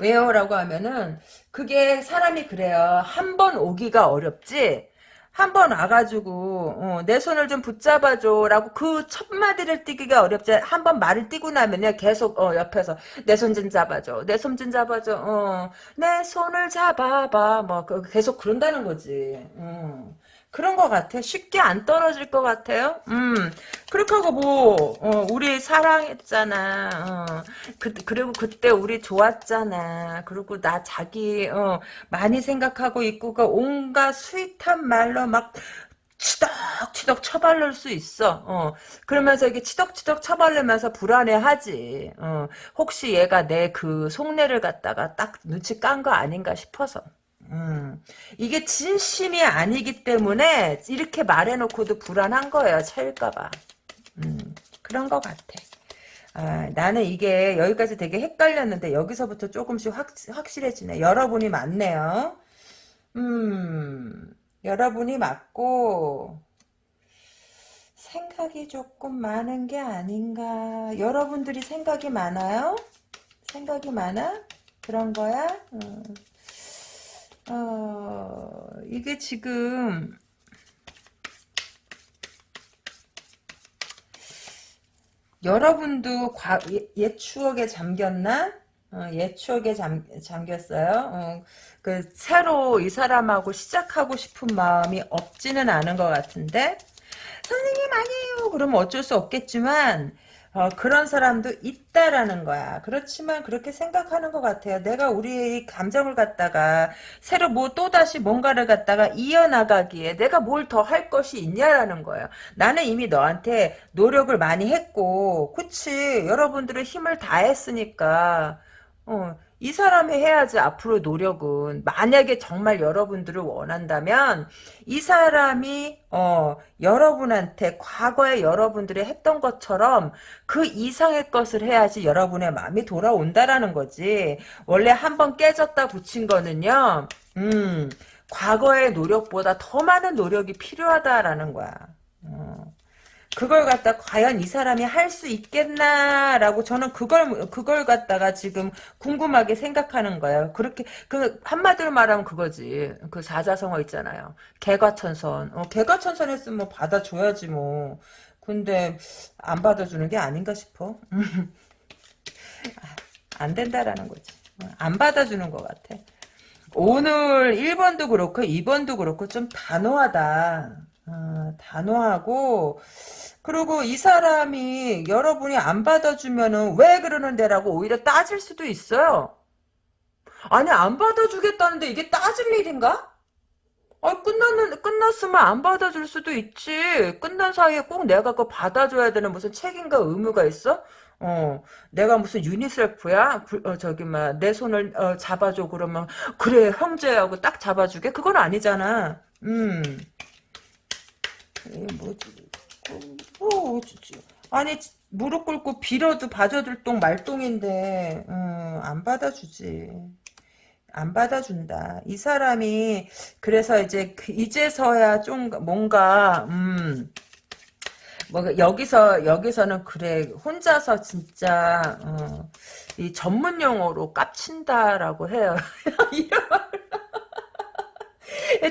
왜요? 라고 하면은 그게 사람이 그래요. 한 번 오기가 어렵지 한번 와가지고 어, 내 손을 좀 붙잡아줘. 라고 그 첫 마디를 띄기가 어렵지. 한 번 말을 띄고 나면요. 계속 어, 옆에서 내 손 좀 잡아줘. 내 손 좀 잡아줘. 어, 내 손을 잡아봐. 뭐 그, 계속 그런다는 거지. 어. 그런 것 같아. 쉽게 안 떨어질 것 같아요. 음, 그렇게 하고 뭐, 어, 우리 사랑했잖아. 어, 그, 그리고 그때 우리 좋았잖아. 그리고 나 자기, 어, 많이 생각하고 있고, 그 온갖 스윗한 말로 막, 치덕치덕 처발릴 수 있어. 어. 그러면서 이게 치덕치덕 처발리면서 불안해하지. 어. 혹시 얘가 내 그 속내를 갖다가 딱 눈치 깐 거 아닌가 싶어서. 음, 이게 진심이 아니기 때문에 이렇게 말해놓고도 불안한 거예요. 차일까봐. 음, 그런 것 같아. 아, 나는 이게 여기까지 되게 헷갈렸는데 여기서부터 조금씩 확, 확실해지네. 여러분이 맞네요. 음, 여러분이 맞고 생각이 조금 많은 게 아닌가. 여러분들이 생각이 많아요? 생각이 많아? 그런 거야? 음. 어, 이게 지금 여러분도 과, 옛 추억에 잠겼나? 어, 옛 추억에 잠, 잠겼어요. 어, 그 새로 이 사람하고 시작하고 싶은 마음이 없지는 않은 것 같은데 선생님 아니에요. 그러면 어쩔 수 없겠지만 어, 그런 사람도 있다라는 거야. 그렇지만 그렇게 생각하는 것 같아요. 내가 우리의 감정을 갖다가 새로 뭐 또다시 뭔가를 갖다가 이어나가기에 내가 뭘 더 할 것이 있냐라는 거예요. 나는 이미 너한테 노력을 많이 했고 그치 여러분들은 힘을 다했으니까 어, 이 사람이 해야지 앞으로 노력은 만약에 정말 여러분들을 원한다면 이 사람이 어 여러분한테 과거에 여러분들이 했던 것처럼 그 이상의 것을 해야지 여러분의 마음이 돌아온다라는 거지 원래 한번 깨졌다 붙인 거는요 음 과거의 노력보다 더 많은 노력이 필요하다라는 거야 어. 그걸 갖다 과연 이 사람이 할 수 있겠나라고 저는 그걸 그걸 갖다가 지금 궁금하게 생각하는 거예요. 그렇게 그 한마디로 말하면 그거지. 그 사자성어 있잖아요. 개과천선. 어, 개과천선 했으면 뭐 받아줘야지 뭐. 근데 안 받아주는 게 아닌가 싶어. 안 된다라는 거지. 안 받아주는 것 같아. 오늘 1번도 그렇고 2번도 그렇고 좀 단호하다. 어, 단호하고 그리고 이 사람이 여러분이 안 받아주면은 왜 그러는데라고 오히려 따질 수도 있어요. 아니 안 받아주겠다는데 이게 따질 일인가? 아 끝났는 끝났으면 안 받아줄 수도 있지. 끝난 사이에 꼭 내가 그거 받아줘야 되는 무슨 책임과 의무가 있어? 어, 내가 무슨 유니셀프야? 어, 저기, 막, 내 손을, 어, 잡아줘, 그러면, 그래, 형제하고 딱 잡아주게? 그건 아니잖아. 음. 뭐지? 뭐, 아니 무릎 꿇고 빌어도 봐줘줄 똥 말똥인데 음, 안 받아주지. 안 받아준다. 이 사람이 그래서 이제 그 이제서야 좀 뭔가 음. 뭐 여기서 여기서는 그래 혼자서 진짜 어, 이 전문 용어로 깝친다라고 해요. 이런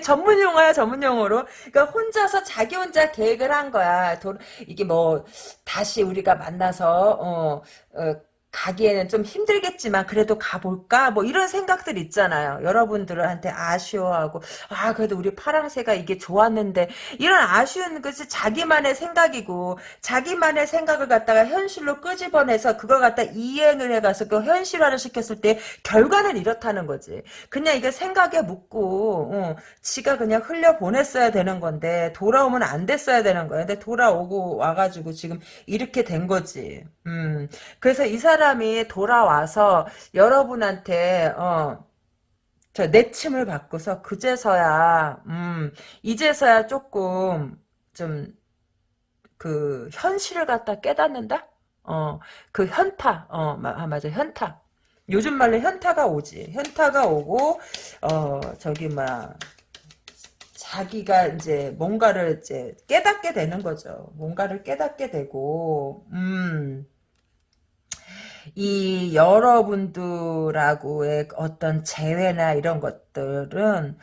전문 용어야 전문 용어로. 그러니까 혼자서 자기 혼자 계획을 한 거야. 도, 이게 뭐 다시 우리가 만나서 어, 어 가기에는 좀 힘들겠지만 그래도 가볼까? 뭐 이런 생각들 있잖아요. 여러분들한테 아쉬워하고 아 그래도 우리 파랑새가 이게 좋았는데. 이런 아쉬운 것이 자기만의 생각이고 자기만의 생각을 갖다가 현실로 끄집어내서 그걸 갖다 이행을 해가서 그 현실화를 시켰을 때 결과는 이렇다는 거지. 그냥 이게 생각에 묻고 어, 지가 그냥 흘려보냈어야 되는 건데 돌아오면 안 됐어야 되는 거야. 근데 돌아오고 와가지고 지금 이렇게 된 거지 음 그래서 이 사람 사람이 돌아와서 여러분한테 어, 저 내침을 받고서 그제서야 음, 이제서야 조금 좀 그 현실을 갖다 깨닫는다? 어, 그 현타, 어, 아, 맞아, 현타. 요즘 말로 현타가 오지. 현타가 오고, 어, 저기, 막, 자기가 이제 뭔가를 이제 깨닫게 되는 거죠. 뭔가를 깨닫게 되고, 음, 이 여러분들하고의 어떤 재회나 이런 것들은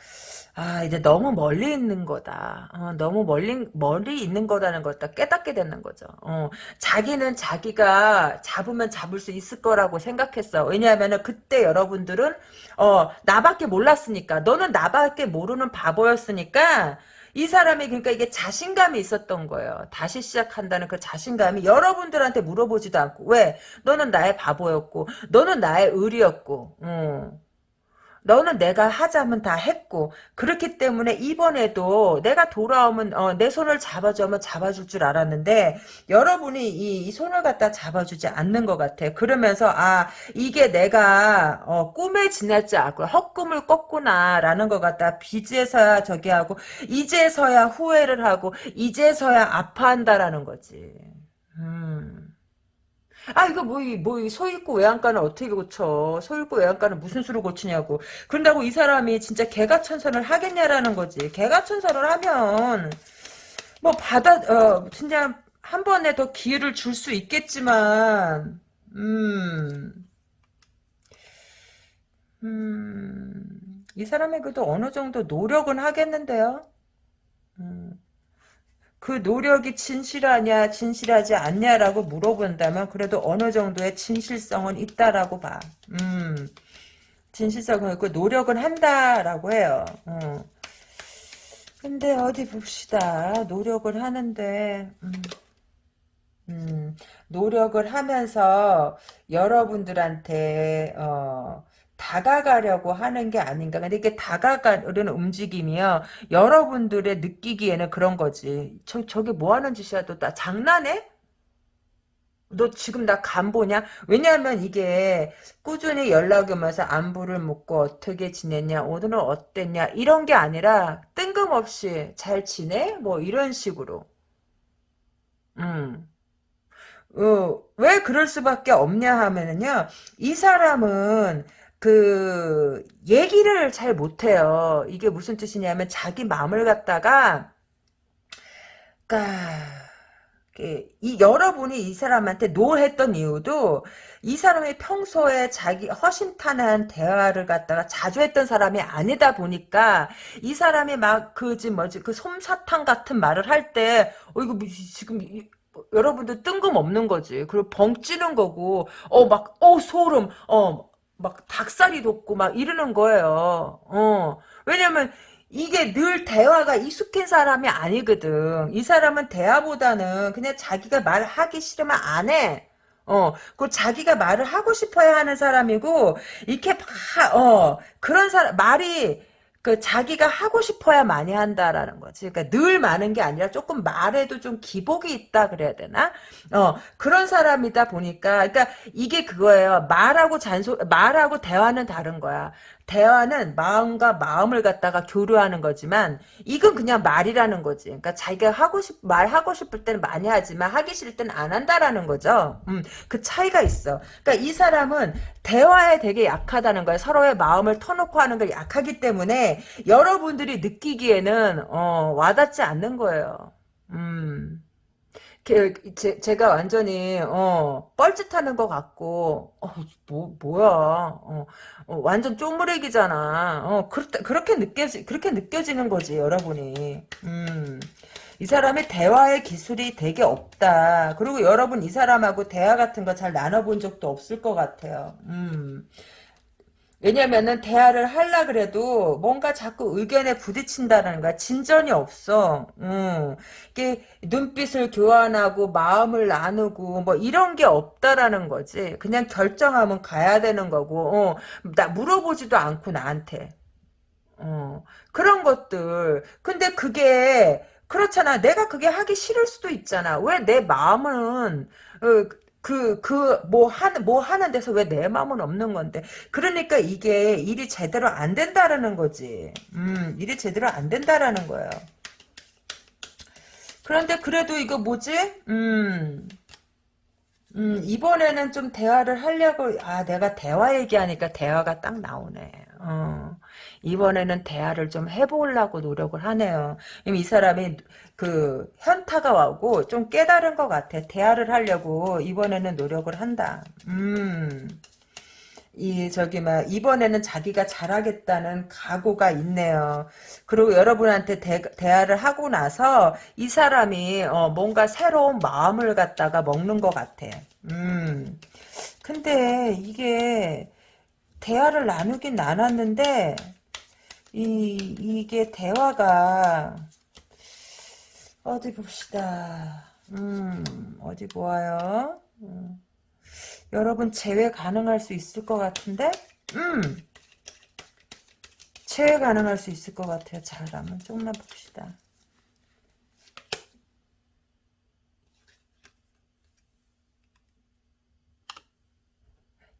아 이제 너무 멀리 있는 거다. 어, 너무 멀리 멀리 있는 거라는 걸 깨닫게 되는 거죠. 어, 자기는 자기가 잡으면 잡을 수 있을 거라고 생각했어. 왜냐하면 그때 여러분들은 어 나밖에 몰랐으니까 너는 나밖에 모르는 바보였으니까 이 사람이 그러니까 이게 자신감이 있었던 거예요. 다시 시작한다는 그 자신감이 여러분들한테 물어보지도 않고 왜? 너는 나의 바보였고 너는 나의 의리였고 음. 너는 내가 하자면 다 했고 그렇기 때문에 이번에도 내가 돌아오면 어, 내 손을 잡아주면 잡아줄 줄 알았는데 여러분이 이, 이, 손을 갖다 잡아주지 않는 것 같아. 그러면서 아 이게 내가 어, 꿈에 지났지 않고 헛꿈을 꿨구나라는 것 같다. 빚에서야 저기 하고 이제서야 후회를 하고 이제서야 아파한다라는 거지. 음. 아 이거 뭐뭐소 있고 외양간을 어떻게 고쳐 소 있고 외양간을 무슨 수로 고치냐고 그런다고 이 사람이 진짜 개가 천선을 하겠냐라는 거지 개가 천선을 하면 뭐 받아 어 진짜 한 번에 더 기회를 줄 수 있겠지만 음 음, 이 사람이 그래도 어느 정도 노력은 하겠는데요. 음. 그 노력이 진실하냐 진실하지 않냐라고 물어본다면 그래도 어느 정도의 진실성은 있다라고 봐. 음, 진실성은 있고 노력은 한다라고 해요. 어. 근데 어디 봅시다. 노력을 하는데 음, 음, 노력을 하면서 여러분들한테 어, 다가가려고 하는 게 아닌가. 근데 이게 다가가려는 움직임이요. 여러분들의 느끼기에는 그런 거지. 저, 저게 뭐 하는 짓이야? 너 나 장난해? 너 지금 나 간 보냐? 왜냐하면 이게 꾸준히 연락이 오면서 안부를 묻고 어떻게 지냈냐, 오늘은 어땠냐, 이런 게 아니라 뜬금없이 잘 지내? 뭐 이런 식으로. 음. 어, 왜 그럴 수밖에 없냐 하면은요, 이 사람은 그 얘기를 잘 못해요. 이게 무슨 뜻이냐면 자기 마음을 갖다가 그러니까 이 여러분이 이 사람한테 노했던 이유도 이 사람이 평소에 자기 허심탄회한 대화를 갖다가 자주 했던 사람이 아니다 보니까 이 사람이 막 그지 뭐지 그 솜사탕 같은 말을 할 때 어 이거 뭐 지금 여러분들 뜬금없는 거지. 그리고 벙 찌는 거고 어 막 어 소름 어 막 닭살이 돋고 막 이러는 거예요. 어. 왜냐면 이게 늘 대화가 익숙한 사람이 아니거든. 이 사람은 대화보다는 그냥 자기가 말하기 싫으면 안 해. 어, 그 자기가 말을 하고 싶어야 하는 사람이고, 이렇게 막, 어, 그런 사람, 말이, 그그 자기가 하고 싶어야 많이 한다라는 거지. 그러니까 늘 많은 게 아니라 조금 말에도 좀 기복이 있다 그래야 되나? 어 그런 사람이다 보니까 그러니까 이게 그거예요. 말하고 잔소 말하고 대화는 다른 거야. 대화는 마음과 마음을 갖다가 교류하는 거지만 이건 그냥 말이라는 거지. 그러니까 자기가 하고 싶 말하고 싶을 때는 많이 하지만 하기 싫을 때는 안 한다라는 거죠. 음, 그 차이가 있어. 그러니까 이 사람은 대화에 되게 약하다는 거야. 서로의 마음을 터놓고 하는 걸 약하기 때문에 여러분들이 느끼기에는 어, 와닿지 않는 거예요. 음. 제, 제가 완전히 어, 뻘짓하는 것 같고 어, 뭐 뭐야. 어, 어, 완전 쪼무레기잖아. 어, 그렇, 그렇게 느껴지 그렇게 느껴지는 거지 여러분이. 음. 이 사람의 대화의 기술이 되게 없다. 그리고 여러분 이 사람하고 대화 같은 거 잘 나눠본 적도 없을 것 같아요. 음. 왜냐면은 대화를 하려 그래도 뭔가 자꾸 의견에 부딪힌다는 거야. 진전이 없어. 음. 이게 눈빛을 교환하고 마음을 나누고 뭐 이런 게 없다라는 거지. 그냥 결정하면 가야 되는 거고. 어. 나 물어보지도 않고 나한테. 어. 그런 것들. 근데 그게 그렇잖아. 내가 그게 하기 싫을 수도 있잖아. 왜 내 마음은 어, 그, 그, 뭐, 하는, 뭐 하는 데서 왜 내 마음은 없는 건데. 그러니까 이게 일이 제대로 안 된다라는 거지. 음, 일이 제대로 안 된다라는 거예요. 그런데 그래도 이거 뭐지? 음, 음, 이번에는 좀 대화를 하려고, 아, 내가 대화 얘기하니까 대화가 딱 나오네. 어. 이번에는 대화를 좀 해보려고 노력을 하네요. 이 사람이 그 현타가 와고 좀 깨달은 것 같아. 대화를 하려고 이번에는 노력을 한다. 음. 이 저기 막 이번에는 자기가 잘하겠다는 각오가 있네요. 그리고 여러분한테 대, 대화를 하고 나서 이 사람이 어, 뭔가 새로운 마음을 갖다가 먹는 것 같아. 음. 근데 이게 대화를 나누긴 나눴는데 이 이게 대화가 어디 봅시다. 음 어디 보아요. 음. 여러분 제외 가능할 수 있을 것 같은데 음 제외 가능할 수 있을 것 같아요. 자 그러면 조금만 봅시다.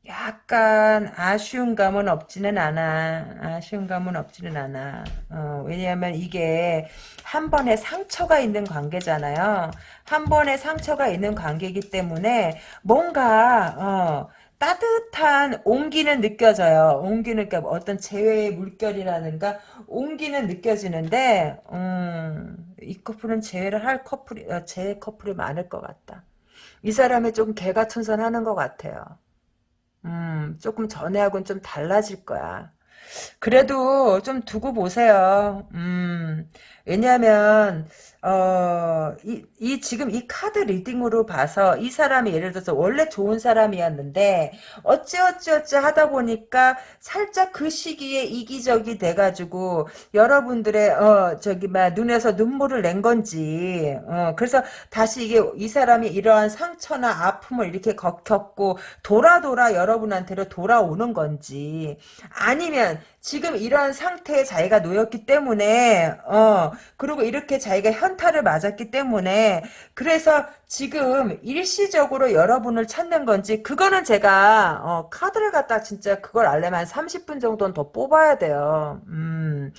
약간 아쉬운 감은 없지는 않아. 아쉬운 감은 없지는 않아. 어, 왜냐하면 이게 한 번에 상처가 있는 관계잖아요. 한 번에 상처가 있는 관계이기 때문에 뭔가 어, 따뜻한 온기는 느껴져요. 온기는 그러니까 어떤 재회의 물결이라든가 온기는 느껴지는데 음, 이 커플은 재회를 할 커플이 어, 재회 커플이 많을 것 같다. 이 사람이 좀 개과천선하는 것 같아요. 음, 조금 전에하고는 좀 달라질 거야. 그래도 좀 두고 보세요. 음, 왜냐하면 어, 이, 이 지금 이 카드 reading으로 봐서 이 사람이 예를 들어서 원래 좋은 사람이었는데 어찌어찌어찌 하다 보니까 살짝 그 시기에 이기적이 돼가지고 여러분들의 어 저기 막 눈에서 눈물을 낸 건지 어 그래서 다시 이게 이 사람이 이러한 상처나 아픔을 이렇게 겪고 돌아 돌아 여러분한테로 돌아오는 건지 아니면 지금 이러한 상태에 자기가 놓였기 때문에 어 그리고 이렇게 자기가 현타를 맞았기 때문에 그래서 지금 일시적으로 여러분을 찾는 건지 그거는 제가 어 카드를 갖다 진짜 그걸 알려면 한 30분 정도는 더 뽑아야 돼요. 음.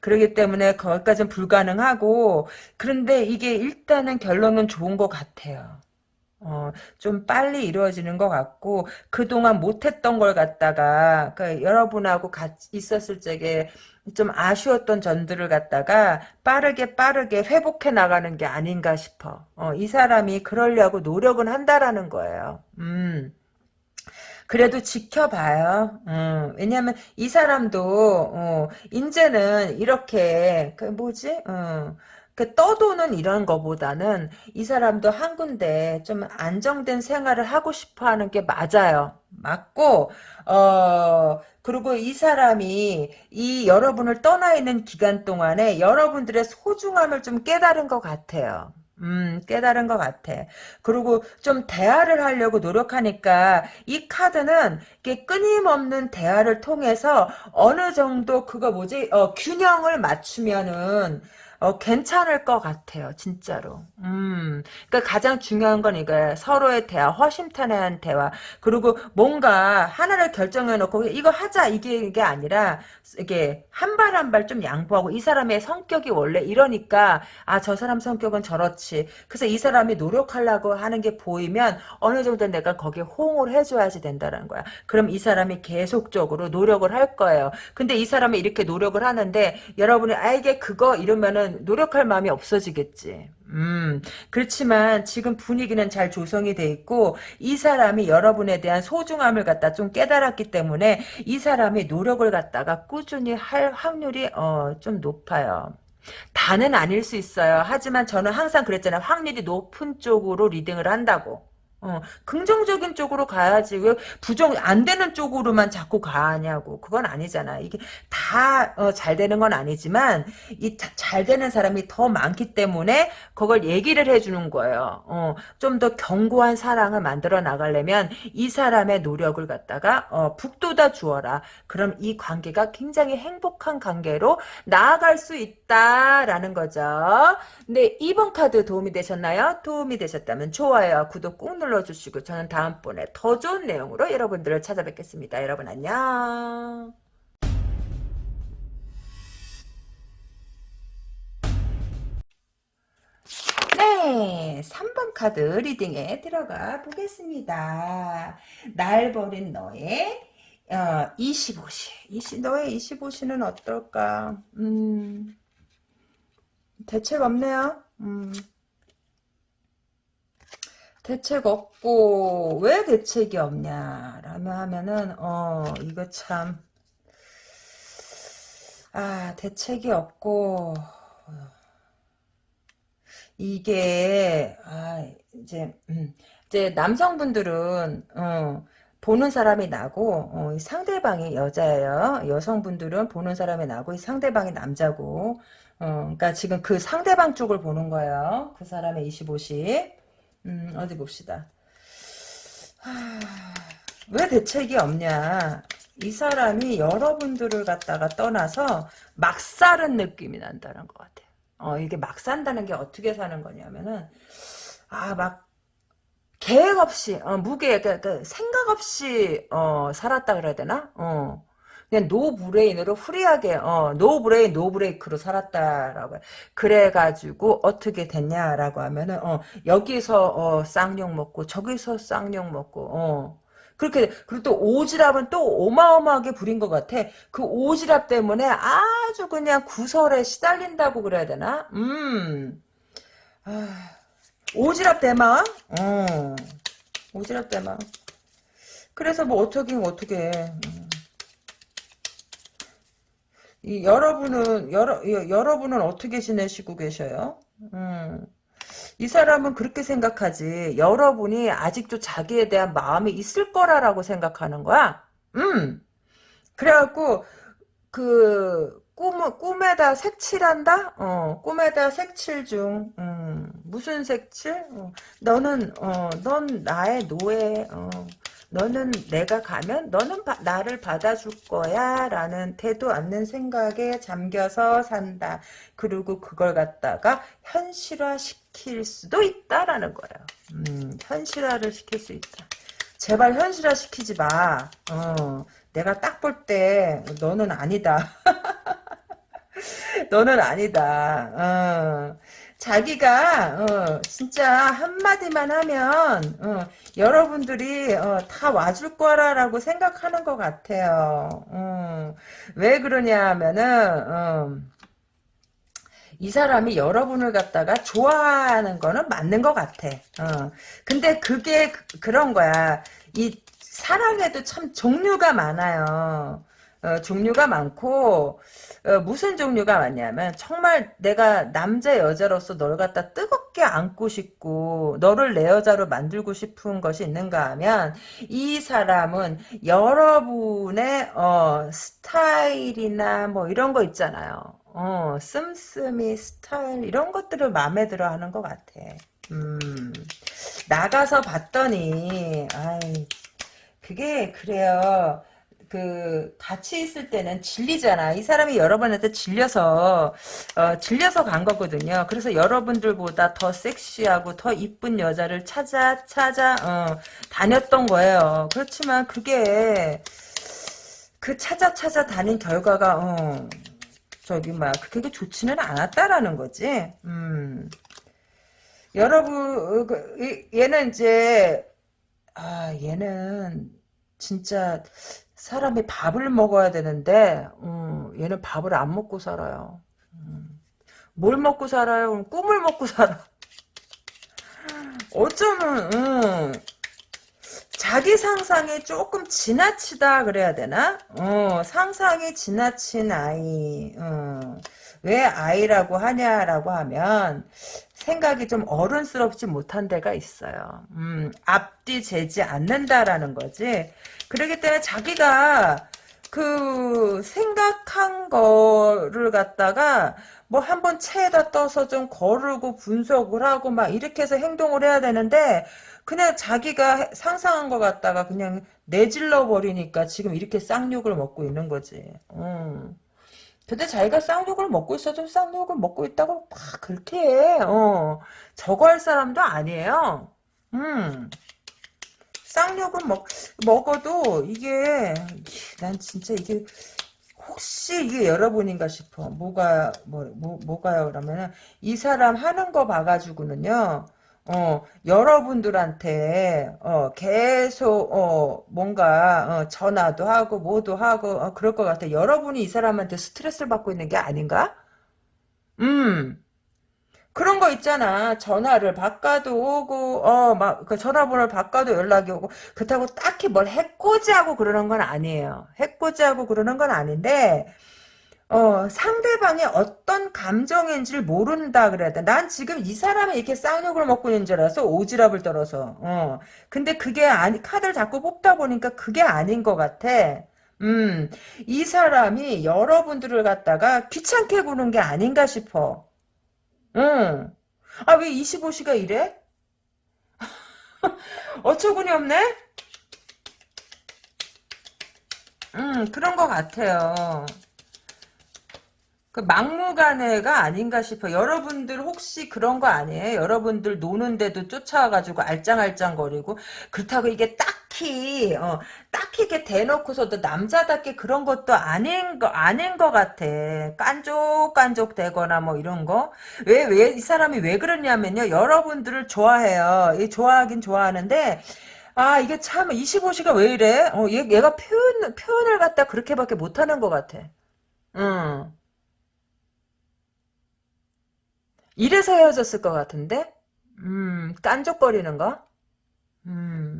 그러기 때문에 거기까지는 불가능하고 그런데 이게 일단은 결론은 좋은 것 같아요. 어, 좀 빨리 이루어지는 것 같고 그동안 못했던 걸 갖다가 그 여러분하고 같이 있었을 적에 좀 아쉬웠던 점들을 갖다가 빠르게 빠르게 회복해 나가는 게 아닌가 싶어. 어, 이 사람이 그러려고 노력은 한다라는 거예요. 음. 그래도 지켜봐요. 음, 왜냐면 이 사람도 어, 이제는 이렇게 그 뭐지? 어, 그 떠도는 이런 거보다는 이 사람도 한 군데 좀 안정된 생활을 하고 싶어 하는 게 맞아요. 맞고, 어, 그리고 이 사람이 이 여러분을 떠나 있는 기간 동안에 여러분들의 소중함을 좀 깨달은 것 같아요. 음, 깨달은 것 같아. 그리고 좀 대화를 하려고 노력하니까 이 카드는 이게 끊임없는 대화를 통해서 어느 정도 그거 뭐지, 어, 균형을 맞추면은 어, 괜찮을 것 같아요, 진짜로. 음, 그러니까 가장 중요한 건 이거예요. 서로의 대화, 허심탄회한 대화. 그리고 뭔가 하나를 결정해놓고 이거 하자 이게 이게 아니라 이게 한 발 한 발 좀 양보하고 이 사람의 성격이 원래 이러니까 아 저 사람 성격은 저렇지. 그래서 이 사람이 노력하려고 하는 게 보이면 어느 정도 내가 거기에 호응을 해줘야지 된다는 거야. 그럼 이 사람이 계속적으로 노력을 할 거예요. 근데 이 사람이 이렇게 노력을 하는데 여러분이 아 이게 그거 이러면은 노력할 마음이 없어지겠지. 음, 그렇지만 지금 분위기는 잘 조성이 돼 있고 이 사람이 여러분에 대한 소중함을 갖다 좀 깨달았기 때문에 이 사람이 노력을 갖다가 꾸준히 할 확률이 어, 좀 높아요. 다는 아닐 수 있어요. 하지만 저는 항상 그랬잖아요. 확률이 높은 쪽으로 리딩을 한다고. 어, 긍정적인 쪽으로 가야지 왜 부정 안 되는 쪽으로만 자꾸 가냐고. 그건 아니잖아. 이게 다잘 되는 건 아니지만 이 잘 되는 사람이 더 많기 때문에 그걸 얘기를 해주는 거예요. 어, 좀 더 견고한 사랑을 만들어 나가려면 이 사람의 노력을 갖다가 어, 북돋아 주어라. 그럼 이 관계가 굉장히 행복한 관계로 나아갈 수 있다라는 거죠. 네 2번 카드 도움이 되셨나요? 도움이 되셨다면 좋아요 구독 꾹 눌러주시고 저는 다음번에 더 좋은 내용으로 여러분들을 찾아뵙겠습니다. 여러분 안녕. 네, 3번 카드 리딩에 들어가 보겠습니다. 날 버린 너의 어, 25시. 20, 너의 25시는 어떨까? 음, 대책 없네요. 음. 대책 없고 왜 대책이 없냐라면 하면은 어 이거 참 아 대책이 없고 이게 아 이제 음, 이제 남성분들은 어 보는 사람이 나고 어, 상대방이 여자예요. 여성분들은 보는 사람이 나고 이 상대방이 남자고 어, 그러니까 지금 그 상대방 쪽을 보는 거예요. 그 사람의 25시. 음, 어디 봅시다. 하, 왜 대책이 없냐. 이 사람이 여러분들을 갖다가 떠나서 막 사는 느낌이 난다는 것 같아요. 어, 이게 막 산다는 게 어떻게 사는 거냐면은, 아, 막, 계획 없이, 어, 무계, 그, 그, 생각 없이, 어, 살았다 그래야 되나? 어. 그냥 no brain으로 free하게 어 no brain no brake로 살았다라고 그래가지고 어떻게 됐냐라고 하면은 어 여기서 어 쌍욕 먹고 저기서 쌍욕 먹고 어 그렇게 그리고 또 오지랖은 또 어마어마하게 부린 것 같아. 그 오지랖 때문에 아주 그냥 구설에 시달린다고 그래야 되나? 음. 아, 오지랖 대망? 어. 오지랖 대망. 그래서 뭐 어떻게 어떻게 음. 이 여러분은 여러 여러분은 어떻게 지내시고 계셔요? 음. 이 사람은 그렇게 생각하지. 여러분이 아직도 자기에 대한 마음이 있을 거라라고 생각하는 거야. 음. 그래갖고 그 꿈, 꿈에다 색칠한다? 어, 꿈에다 색칠 중. 음, 무슨 색칠? 어, 너는, 어, 넌 나의 노예. 어. 너는 내가 가면 너는 바, 나를 받아줄 거야 라는 태도 않는 생각에 잠겨서 산다. 그리고 그걸 갖다가 현실화 시킬 수도 있다라는 거예요. 음, 현실화를 시킬 수 있다. 제발 현실화 시키지 마. 어, 내가 딱 볼 때 너는 아니다. 너는 아니다. 어. 자기가 어, 진짜 한마디만 하면 어, 여러분들이 어, 다 와줄 거라라고 생각하는 것 같아요. 어, 왜 그러냐 하면은 어, 이 사람이 여러분을 갖다가 좋아하는 거는 맞는 것 같아. 어, 근데 그게 그, 런 거야. 이 사랑에도 참 종류가 많아요. 어, 종류가 많고 어, 무슨 종류가 많냐면 정말 내가 남자 여자로서 널 갖다 뜨겁게 안고 싶고 너를 내 여자로 만들고 싶은 것이 있는가 하면 이 사람은 여러분의 어, 스타일이나 뭐 이런 거 있잖아요. 어, 씀씀이 스타일 이런 것들을 마음에 들어 하는 것 같아. 음, 나가서 봤더니 아이 그게 그래요. 그 같이 있을 때는 질리잖아. 이 사람이 여러분한테 질려서 어, 질려서 간 거거든요. 그래서 여러분들보다 더 섹시하고 더 이쁜 여자를 찾아 찾아 어, 다녔던 거예요. 그렇지만 그게 그 찾아 찾아 다닌 결과가 어, 저기 막 그게 좋지는 않았다라는 거지. 음. 여러분 그, 이- 얘는 이제 아 얘는 진짜 사람이 밥을 먹어야 되는데 음, 얘는 밥을 안 먹고 살아요. 음. 뭘 먹고 살아요? 그럼 꿈을 먹고 살아. 어쩌면 음, 자기 상상이 조금 지나치다 그래야 되나? 어, 상상이 지나친 아이. 어. 왜 아이라고 하냐라고 하면 생각이 좀 어른스럽지 못한 데가 있어요. 음, 앞뒤 재지 않는다라는 거지. 그렇기 때문에 자기가 그 생각한 거를 갖다가 뭐 한번 체에다 떠서 좀 거르고 분석을 하고 막 이렇게 해서 행동을 해야 되는데 그냥 자기가 상상한 거 갖다가 그냥 내질러 버리니까 지금 이렇게 쌍욕을 먹고 있는 거지. 음. 근데 자기가 쌍욕을 먹고 있어도 쌍욕을 먹고 있다고 막 그렇게 해. 어. 저거 할 사람도 아니에요. 음. 쌍욕을 먹, 먹어도 이게, 난 진짜 이게, 혹시 이게 여러분인가 싶어. 뭐가, 뭐, 뭐, 뭐가요? 그러면은, 이 사람 하는 거 봐가지고는요, 어, 여러분들한테, 어, 계속, 어, 뭔가, 어, 전화도 하고, 뭐도 하고, 어, 그럴 것 같아. 여러분이 이 사람한테 스트레스를 받고 있는 게 아닌가? 음. 그런 거 있잖아. 전화를 바꿔도 오고, 어, 막, 그 전화번호를 바꿔도 연락이 오고, 그렇다고 딱히 뭘 해코지하고 그러는 건 아니에요. 해코지하고 그러는 건 아닌데, 어, 상대방이 어떤 감정인지를 모른다 그래야 돼. 난 지금 이 사람이 이렇게 쌍욕을 먹고 있는 줄 알았어. 오지랖을 떨어서. 어. 근데 그게 아니, 카드를 자꾸 뽑다 보니까 그게 아닌 것 같아. 음, 이 사람이 여러분들을 갖다가 귀찮게 구는 게 아닌가 싶어. 응. 아, 왜 25시가 이래? 어처구니 없네? 음, 그런 것 같아요. 그 막무가내가 아닌가 싶어. 여러분들 혹시 그런 거 아니에요? 여러분들 노는데도 쫓아와가지고 알짱알짱거리고 그렇다고 이게 딱 히 어, 딱히 이렇게 대놓고서도 남자답게 그런 것도 아닌 거 아닌 것 같아. 깐족깐족 되거나 뭐 이런 거. 왜 왜 이 사람이 왜 그러냐면요. 여러분들을 좋아해요. 이 좋아하긴 좋아하는데. 아, 이게 참, 25시가 왜 이래? 어, 얘, 얘가 표현, 표현을 갖다 그렇게밖에 못하는 것 같아. 응. 이래서 헤어졌을 것 같은데? 음, 깐족거리는 거? 음,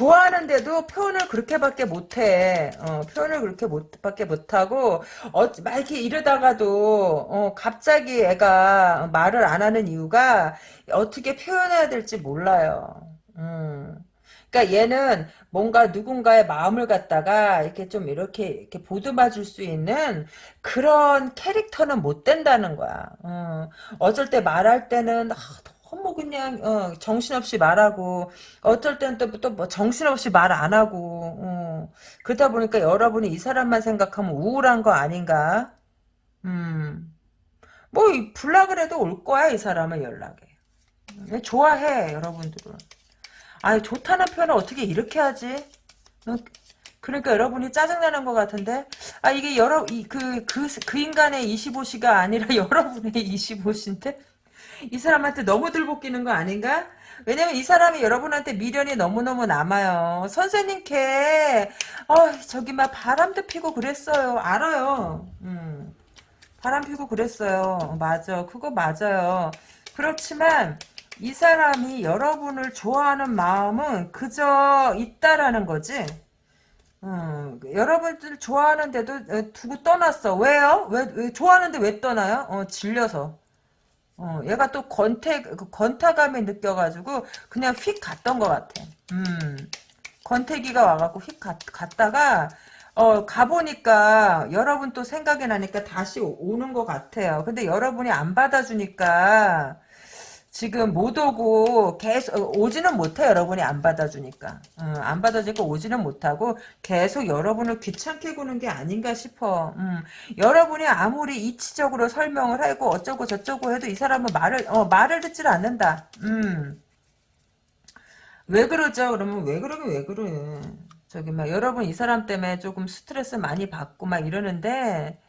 좋아하는데도 표현을 그렇게밖에 못해. 어, 표현을 그렇게 못, 밖에 못하고, 어, 막 이렇게 이러다가도, 어, 갑자기 애가 말을 안 하는 이유가 어떻게 표현해야 될지 몰라요. 음. 그러니까 얘는 뭔가 누군가의 마음을 갖다가 이렇게 좀 이렇게 이렇게 보듬어 줄 수 있는 그런 캐릭터는 못 된다는 거야. 어. 어쩔 때 말할 때는 아, 너무 그냥 어, 정신없이 말하고 어쩔 때는 또또뭐 정신없이 말 안 하고 어. 그러다 보니까 여러분이 이 사람만 생각하면 우울한 거 아닌가? 음. 뭐 불라 그래도 올 거야 이 사람은 연락에. 좋아해 여러분들은. 아니 좋다는 표현을 어떻게 이렇게 하지? 어, 그러니까 여러분이 짜증나는 것 같은데 아 이게 여러 이 그그 그, 그 그 인간의 25시가 아니라 여러분의 25시인데 이 사람한테 너무 들볶이는 거 아닌가? 왜냐면 이 사람이 여러분한테 미련이 너무너무 남아요. 선생님 걔 어, 저기 막 바람도 피고 그랬어요. 알아요. 음. 바람 피고 그랬어요. 맞아. 그거 맞아요. 그렇지만 이 사람이 여러분을 좋아하는 마음은 그저 있다라는 거지. 음, 여러분들 좋아하는데도 어, 두고 떠났어. 왜요? 왜, 왜 좋아하는데 왜 떠나요? 어, 질려서. 어, 얘가 또 권태, 그 권타감이 느껴가지고 그냥 휙 갔던 것 같아. 음, 권태기가 와갖고 휙 갔, 갔다가 어, 가보니까 여러분 또 생각이 나니까 다시 오- 오는 것 같아요. 근데 여러분이 안 받아주니까 지금 못 오고 계속 어, 오지는 못해 여러분이 안 받아주니까. 어, 안 받아주니까 오지는 못하고 계속 여러분을 귀찮게 구는 게 아닌가 싶어. 음, 여러분이 아무리 이치적으로 설명을 하고 어쩌고 저쩌고 해도 이 사람은 말을 어, 말을 듣질 않는다. 음. 왜 그러죠? 그러면 왜 그러긴 왜 그래? 저기 막 여러분 이 사람 때문에 조금 스트레스 많이 받고 막 이러는데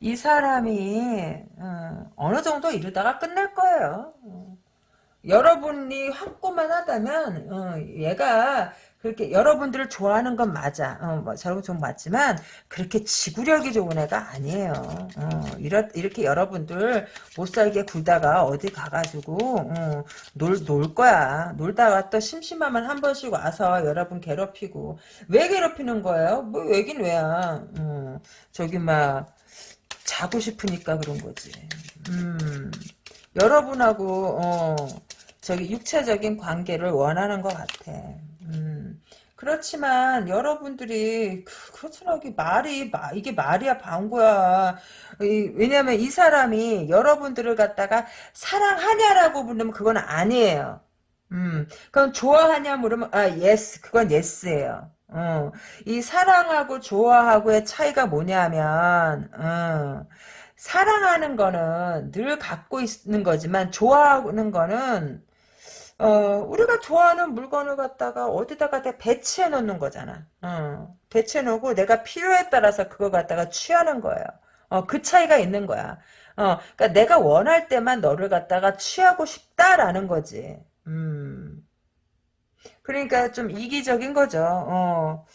이 사람이 어, 어느 정도 이러다가 끝낼 거예요. 어. 여러분이 확고만 하다면 어, 얘가 그렇게 여러분들을 좋아하는 건 맞아. 어, 뭐, 저런 좀 맞지만 그렇게 지구력이 좋은 애가 아니에요. 어, 이렇, 이렇게 여러분들 못 살게 굴다가 어디 가가지고 어, 놀, 놀 거야. 놀다가 또 심심하면 한 번씩 와서 여러분 괴롭히고 왜 괴롭히는 거예요? 뭐 왜긴 왜야. 어, 저기 막 자고 싶으니까 그런 거지. 음, 여러분하고 어, 저기 육체적인 관계를 원하는 것 같아. 음, 그렇지만 여러분들이 그- 이게 말이 마- 이게 말이야 방구야. 이- 왜냐면 이 사람이 여러분들을 갖다가 사랑하냐라고 물으면 그건 아니에요. 음, 그건 좋아하냐 물으면 아 yes 그건 yes예요. 어, 이 사랑하고 좋아하고의 차이가 뭐냐면 어, 사랑하는 거는 늘 갖고 있는 거지만 좋아하는 거는 어, 우리가 좋아하는 물건을 갖다가 어디다가 다 배치해 놓는 거잖아. 어, 배치해 놓고 내가 필요에 따라서 그거 갖다가 취하는 거예요. 어, 그 차이가 있는 거야. 어, 그러니까 내가 원할 때만 너를 갖다가 취하고 싶다라는 거지. 음. 그러니까 좀 이기적인 거죠. 어.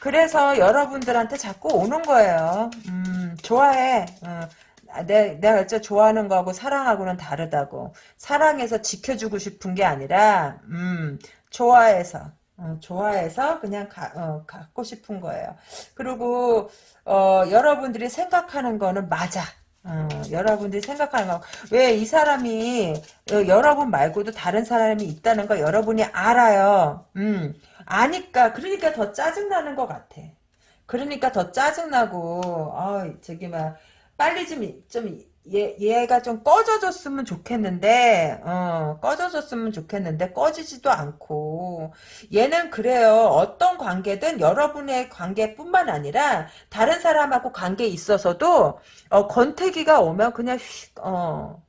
그래서 여러분들한테 자꾸 오는 거예요. 음, 좋아해. 어. 아, 내, 내가 진짜 좋아하는 거하고 사랑하고는 다르다고. 사랑해서 지켜주고 싶은 게 아니라, 음, 좋아해서, 어, 좋아해서 그냥 가, 어, 갖고 싶은 거예요. 그리고, 어, 여러분들이 생각하는 거는 맞아. 어, 여러분들이 생각하는 거. 왜 이 사람이, 어, 여러분 말고도 다른 사람이 있다는 거 여러분이 알아요. 음, 아니까, 그러니까 더 짜증 나는 것 같아. 그러니까 더 짜증 나고, 아, 저기, 막, 빨리 좀, 좀, 얘, 얘가 좀 꺼져줬으면 좋겠는데, 어, 꺼져줬으면 좋겠는데, 꺼지지도 않고, 얘는 그래요. 어떤 관계든 여러분의 관계뿐만 아니라, 다른 사람하고 관계에 있어서도, 어, 권태기가 오면 그냥 휙, 어,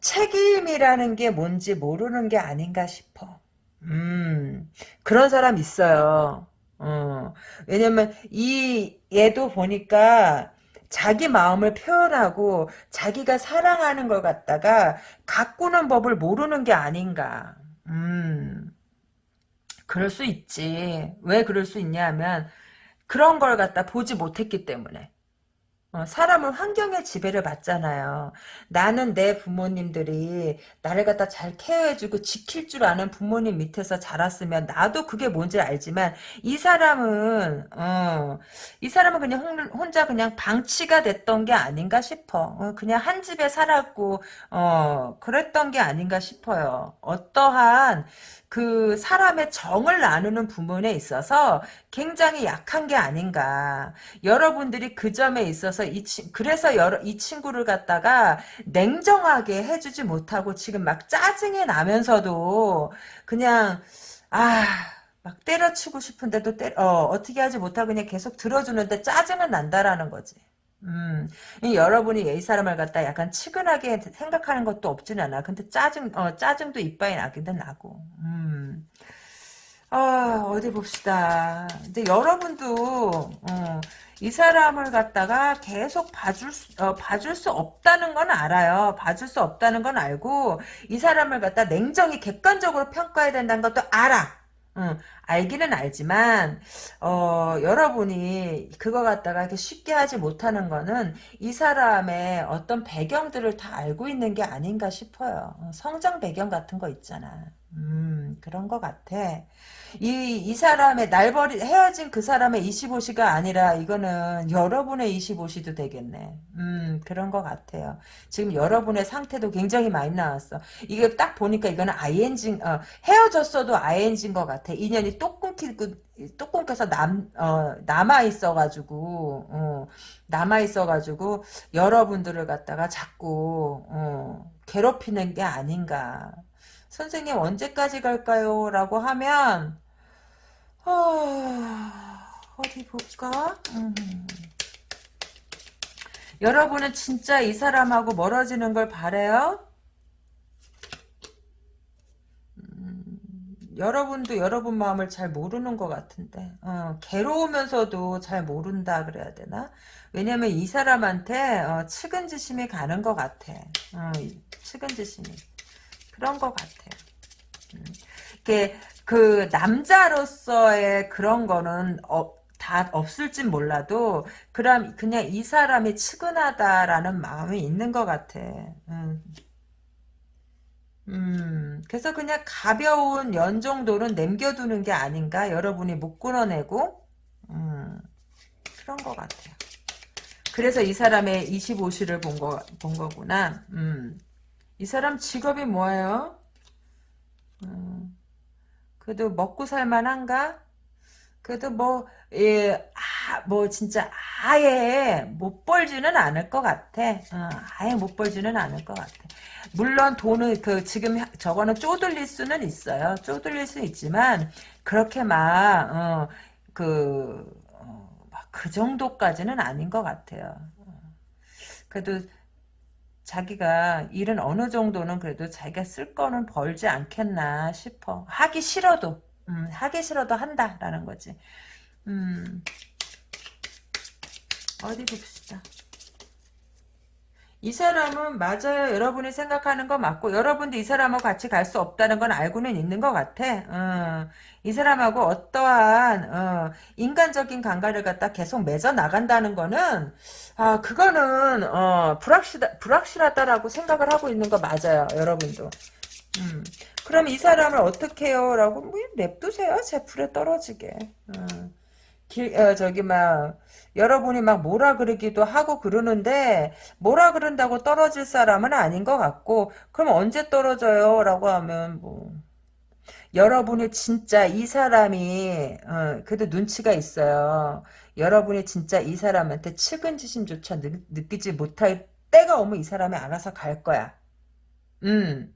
책임이라는 게 뭔지 모르는 게 아닌가 싶어. 음, 그런 사람 있어요. 어, 왜냐면, 이, 얘도 보니까, 자기 마음을 표현하고 자기가 사랑하는 걸 갖다가 가꾸는 법을 모르는 게 아닌가. 음, 그럴 수 있지. 왜 그럴 수 있냐 하면 그런 걸 갖다 보지 못했기 때문에. 어, 사람은 환경의 지배를 받잖아요. 나는 내 부모님들이 나를 갖다 잘 케어해주고 지킬 줄 아는 부모님 밑에서 자랐으면 나도 그게 뭔지 알지만 이 사람은 어, 이 사람은 그냥 혼- 혼자 그냥 방치가 됐던 게 아닌가 싶어. 어, 그냥 한 집에 살았고 어, 그랬던 게 아닌가 싶어요. 어떠한 그 사람의 정을 나누는 부분에 있어서 굉장히 약한 게 아닌가. 여러분들이 그 점에 있어서 이 친, 그래서 여러, 이 친구를 갖다가 냉정하게 해주지 못하고 지금 막 짜증이 나면서도 그냥, 아, 막 때려치고 싶은데도 때, 어, 어떻게 하지 못하고 그냥 계속 들어주는데 짜증은 난다라는 거지. 음, 이 여러분이 이 사람을 갖다 약간 치근하게 생각하는 것도 없진 않아. 근데 짜증, 어, 짜증도 이빠이 나기도 나고. 음. 아, 어디 봅시다. 근데 여러분도, 어, 이 사람을 갖다가 계속 봐줄 수, 어, 봐줄 수 없다는 건 알아요. 봐줄 수 없다는 건 알고, 이 사람을 갖다 냉정히 객관적으로 평가해야 된다는 것도 알아. 응, 알기는 알지만, 어, 여러분이 그거 갖다가 이렇게 쉽게 하지 못하는 거는 이 사람의 어떤 배경들을 다 알고 있는 게 아닌가 싶어요. 어, 성장 배경 같은 거 있잖아. 음, 그런 것 같아. 이, 이 사람의 날버리, 헤어진 그 사람의 25시가 아니라 이거는 여러분의 25시도 되겠네. 음, 그런 것 같아요. 지금 여러분의 상태도 굉장히 많이 나왔어. 이게 딱 보니까 이거는 ING, 어, 헤어졌어도 ING인 것 같아. 인연이 똑 끊기고, 똑 끊겨서 남, 어, 남아있어가지고, 어, 남아있어가지고, 여러분들을 갖다가 자꾸, 어, 괴롭히는 게 아닌가. 선생님 언제까지 갈까요? 라고 하면 어, 어디 볼까? 음. 여러분은 진짜 이 사람하고 멀어지는 걸 바래요? 음, 여러분도 여러분 마음을 잘 모르는 것 같은데 어, 괴로우면서도 잘 모른다 그래야 되나? 왜냐면 이 사람한테 어, 측은지심이 가는 것 같아. 어, 측은지심이. 그런 것 같아요. 음. 이게 그 남자로서의 그런 거는 어, 다 없을진 몰라도 그럼 그냥 이 사람이 측은하다라는 마음이 있는 것 같아. 음. 음, 그래서 그냥 가벼운 연 정도는 남겨두는 게 아닌가? 여러분이 못 끊어내고, 음, 그런 것 같아요. 그래서 이 사람의 25시를 본 거, 본 거구나. 음. 이 사람 직업이 뭐예요? 음, 그래도 먹고 살만한가? 그래도 뭐, 예, 아, 뭐, 진짜, 아예 못 벌지는 않을 것 같아. 어, 아예 못 벌지는 않을 것 같아. 물론 돈은, 그, 지금 저거는 쪼들릴 수는 있어요. 쪼들릴 수 있지만, 그렇게 막, 어, 그, 어, 그 정도까지는 아닌 것 같아요. 어. 그래도, 자기가 일은 어느 정도는 그래도 자기가 쓸 거는 벌지 않겠나 싶어. 하기 싫어도 음, 하기 싫어도 한다라는 거지. 음, 어디 봅시다. 이 사람은 맞아요. 여러분이 생각하는 거 맞고 여러분도 이 사람하고 같이 갈 수 없다는 건 알고는 있는 것 같아. 어, 이 사람하고 어떠한 어, 인간적인 관계를 갖다 계속 맺어 나간다는 거는 아 그거는 어, 불확실하, 불확실하다라고 생각을 하고 있는 거 맞아요. 여러분도. 음. 그럼 이 사람을 어떻게 해요? 라고 뭐 냅두세요. 제 풀에 떨어지게. 어. 길, 어, 저기 막 여러분이 막 뭐라 그러기도 하고 그러는데 뭐라 그런다고 떨어질 사람은 아닌 것 같고 그럼 언제 떨어져요? 라고 하면 뭐 여러분이 진짜 이 사람이 어, 그래도 눈치가 있어요. 여러분이 진짜 이 사람한테 측은지심조차 느, 느끼지 못할 때가 오면 이 사람이 알아서 갈 거야. 음.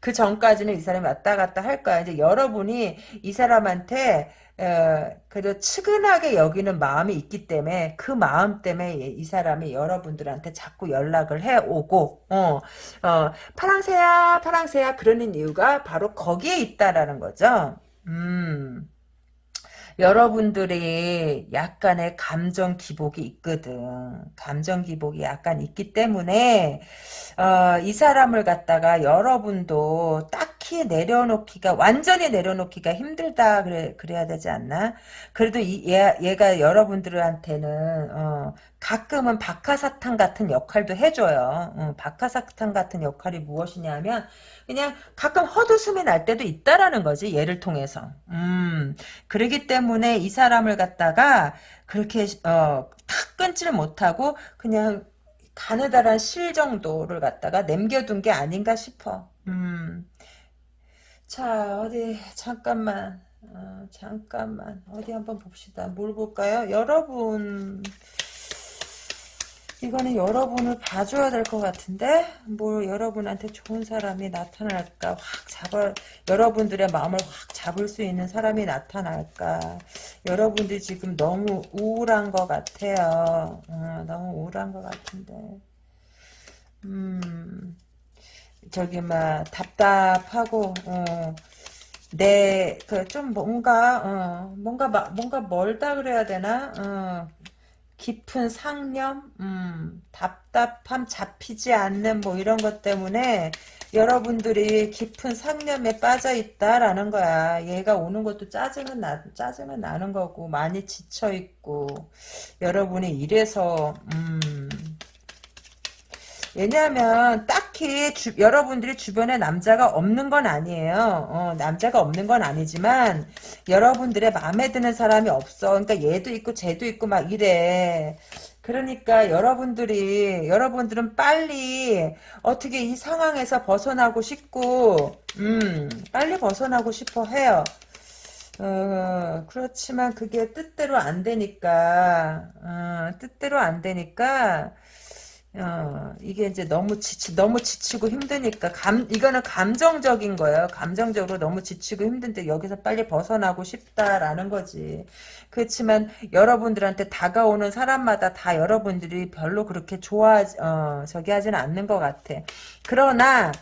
그 전까지는 이 사람이 왔다 갔다 할 거야. 이제 여러분이 이 사람한테 어, 그래도 측은하게 여기는 마음이 있기 때문에 그 마음 때문에 이 사람이 여러분들한테 자꾸 연락을 해오고 어, 어, 파랑새야 파랑새야 그러는 이유가 바로 거기에 있다라는 거죠. 음. 여러분들이 약간의 감정 기복이 있거든. 감정 기복이 약간 있기 때문에 어, 이 사람을 갖다가 여러분도 딱히 내려놓기가 완전히 내려놓기가 힘들다 그래 그래야 되지 않나? 그래도 이, 얘, 얘가 여러분들한테는 어, 가끔은 박하사탕 같은 역할도 해줘요. 어, 박하사탕 같은 역할이 무엇이냐면 그냥 가끔 헛웃음이 날 때도 있다라는 거지 얘를 통해서. 음 그러기 때문에 이 사람을 갖다가 그렇게 어 탁 끊지를 못하고 그냥 가느다란 실 정도를 갖다가 남겨둔 게 아닌가 싶어. 음. 자 어디 잠깐만. 어, 잠깐만. 어디 한번 봅시다. 뭘 볼까요? 여러분 이거는 여러분을 봐줘야 될 것 같은데 뭐 여러분한테 좋은 사람이 나타날까 확 잡아 여러분들의 마음을 확 잡을 수 있는 사람이 나타날까. 여러분들이 지금 너무 우울한 것 같아요. 어, 너무 우울한 것 같은데. 음 저기 막 답답하고 어, 내그 좀 뭔가 어, 뭔가 뭔가 멀다 그래야 되나? 어, 깊은 상념, 음, 답답함 잡히지 않는 뭐 이런 것 때문에 여러분들이 깊은 상념에 빠져 있다라는 거야. 얘가 오는 것도 짜증은 나, 짜증은 나는 거고 많이 지쳐 있고 여러분이 이래서 음, 왜냐하면 딱 딱히 주, 여러분들이 주변에 남자가 없는 건 아니에요. 어, 남자가 없는 건 아니지만 여러분들의 마음에 드는 사람이 없어. 그러니까 얘도 있고 쟤도 있고 막 이래. 그러니까 여러분들이 여러분들은 빨리 어떻게 이 상황에서 벗어나고 싶고 음 빨리 벗어나고 싶어 해요. 어, 그렇지만 그게 뜻대로 안 되니까 어, 뜻대로 안 되니까 어, 이게 이제 너무 지치, 너무 지치고 힘드니까, 감, 이거는 감정적인 거예요. 감정적으로 너무 지치고 힘든데 여기서 빨리 벗어나고 싶다라는 거지. 그렇지만 여러분들한테 다가오는 사람마다 다 여러분들이 별로 그렇게 좋아, 어, 저기 하지는 않는 것 같아. 그러나,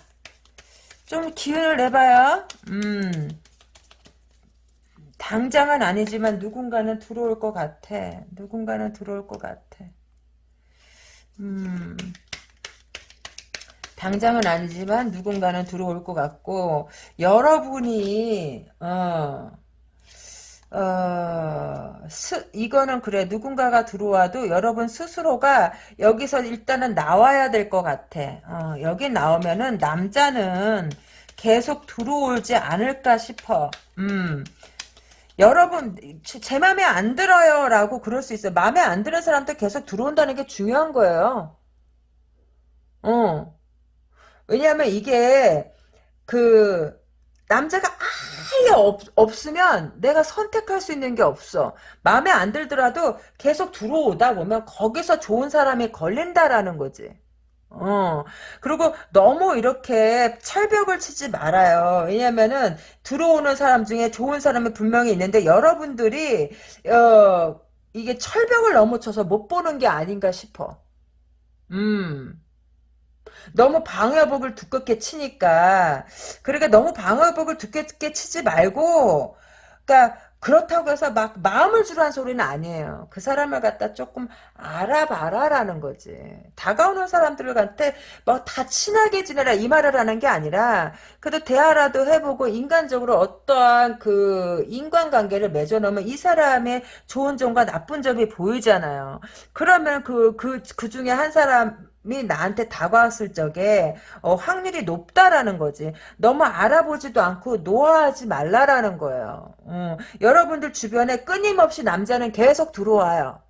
좀 기운을 내봐요. 음. 당장은 아니지만 누군가는 들어올 것 같아. 누군가는 들어올 것 같아. 음, 당장은 아니지만 누군가는 들어올 것 같고 여러분이 어, 어, 스, 이거는 그래 누군가가 들어와도 여러분 스스로가 여기서 일단은 나와야 될 것 같아. 어, 여기 나오면은 남자는 계속 들어오지 않을까 싶어. 음. 여러분 제, 제 맘에 안 들어요 라고 그럴 수 있어요. 맘에 안 드는 사람도 계속 들어온다는 게 중요한 거예요. 어. 왜냐하면 이게 그 남자가 아예 없, 없으면 내가 선택할 수 있는 게 없어. 맘에 안 들더라도 계속 들어오다 보면 거기서 좋은 사람이 걸린다라는 거지 어, 그리고 너무 이렇게 철벽을 치지 말아요. 왜냐면은 들어오는 사람 중에 좋은 사람이 분명히 있는데 여러분들이, 어, 이게 철벽을 넘어쳐서 못 보는 게 아닌가 싶어. 음. 너무 방어복을 두껍게 치니까. 그러니까 너무 방어복을 두껍게 치지 말고, 그러니까 그렇다고 해서 막 마음을 주라는 소리는 아니에요. 그 사람을 갖다 조금 알아봐라라는 거지. 다가오는 사람들한테 뭐 다 친하게 지내라 이 말을 하는 게 아니라 그래도 대화라도 해보고 인간적으로 어떠한 그 인간관계를 맺어놓으면 이 사람의 좋은 점과 나쁜 점이 보이잖아요. 그러면 그, 그, 그 중에 한 사람 이 나한테 다가왔을 적에 어, 확률이 높다라는 거지. 너무 알아보지도 않고 노아하지 말라라는 거예요. 음, 여러분들 주변에 끊임없이 남자는 계속 들어와요.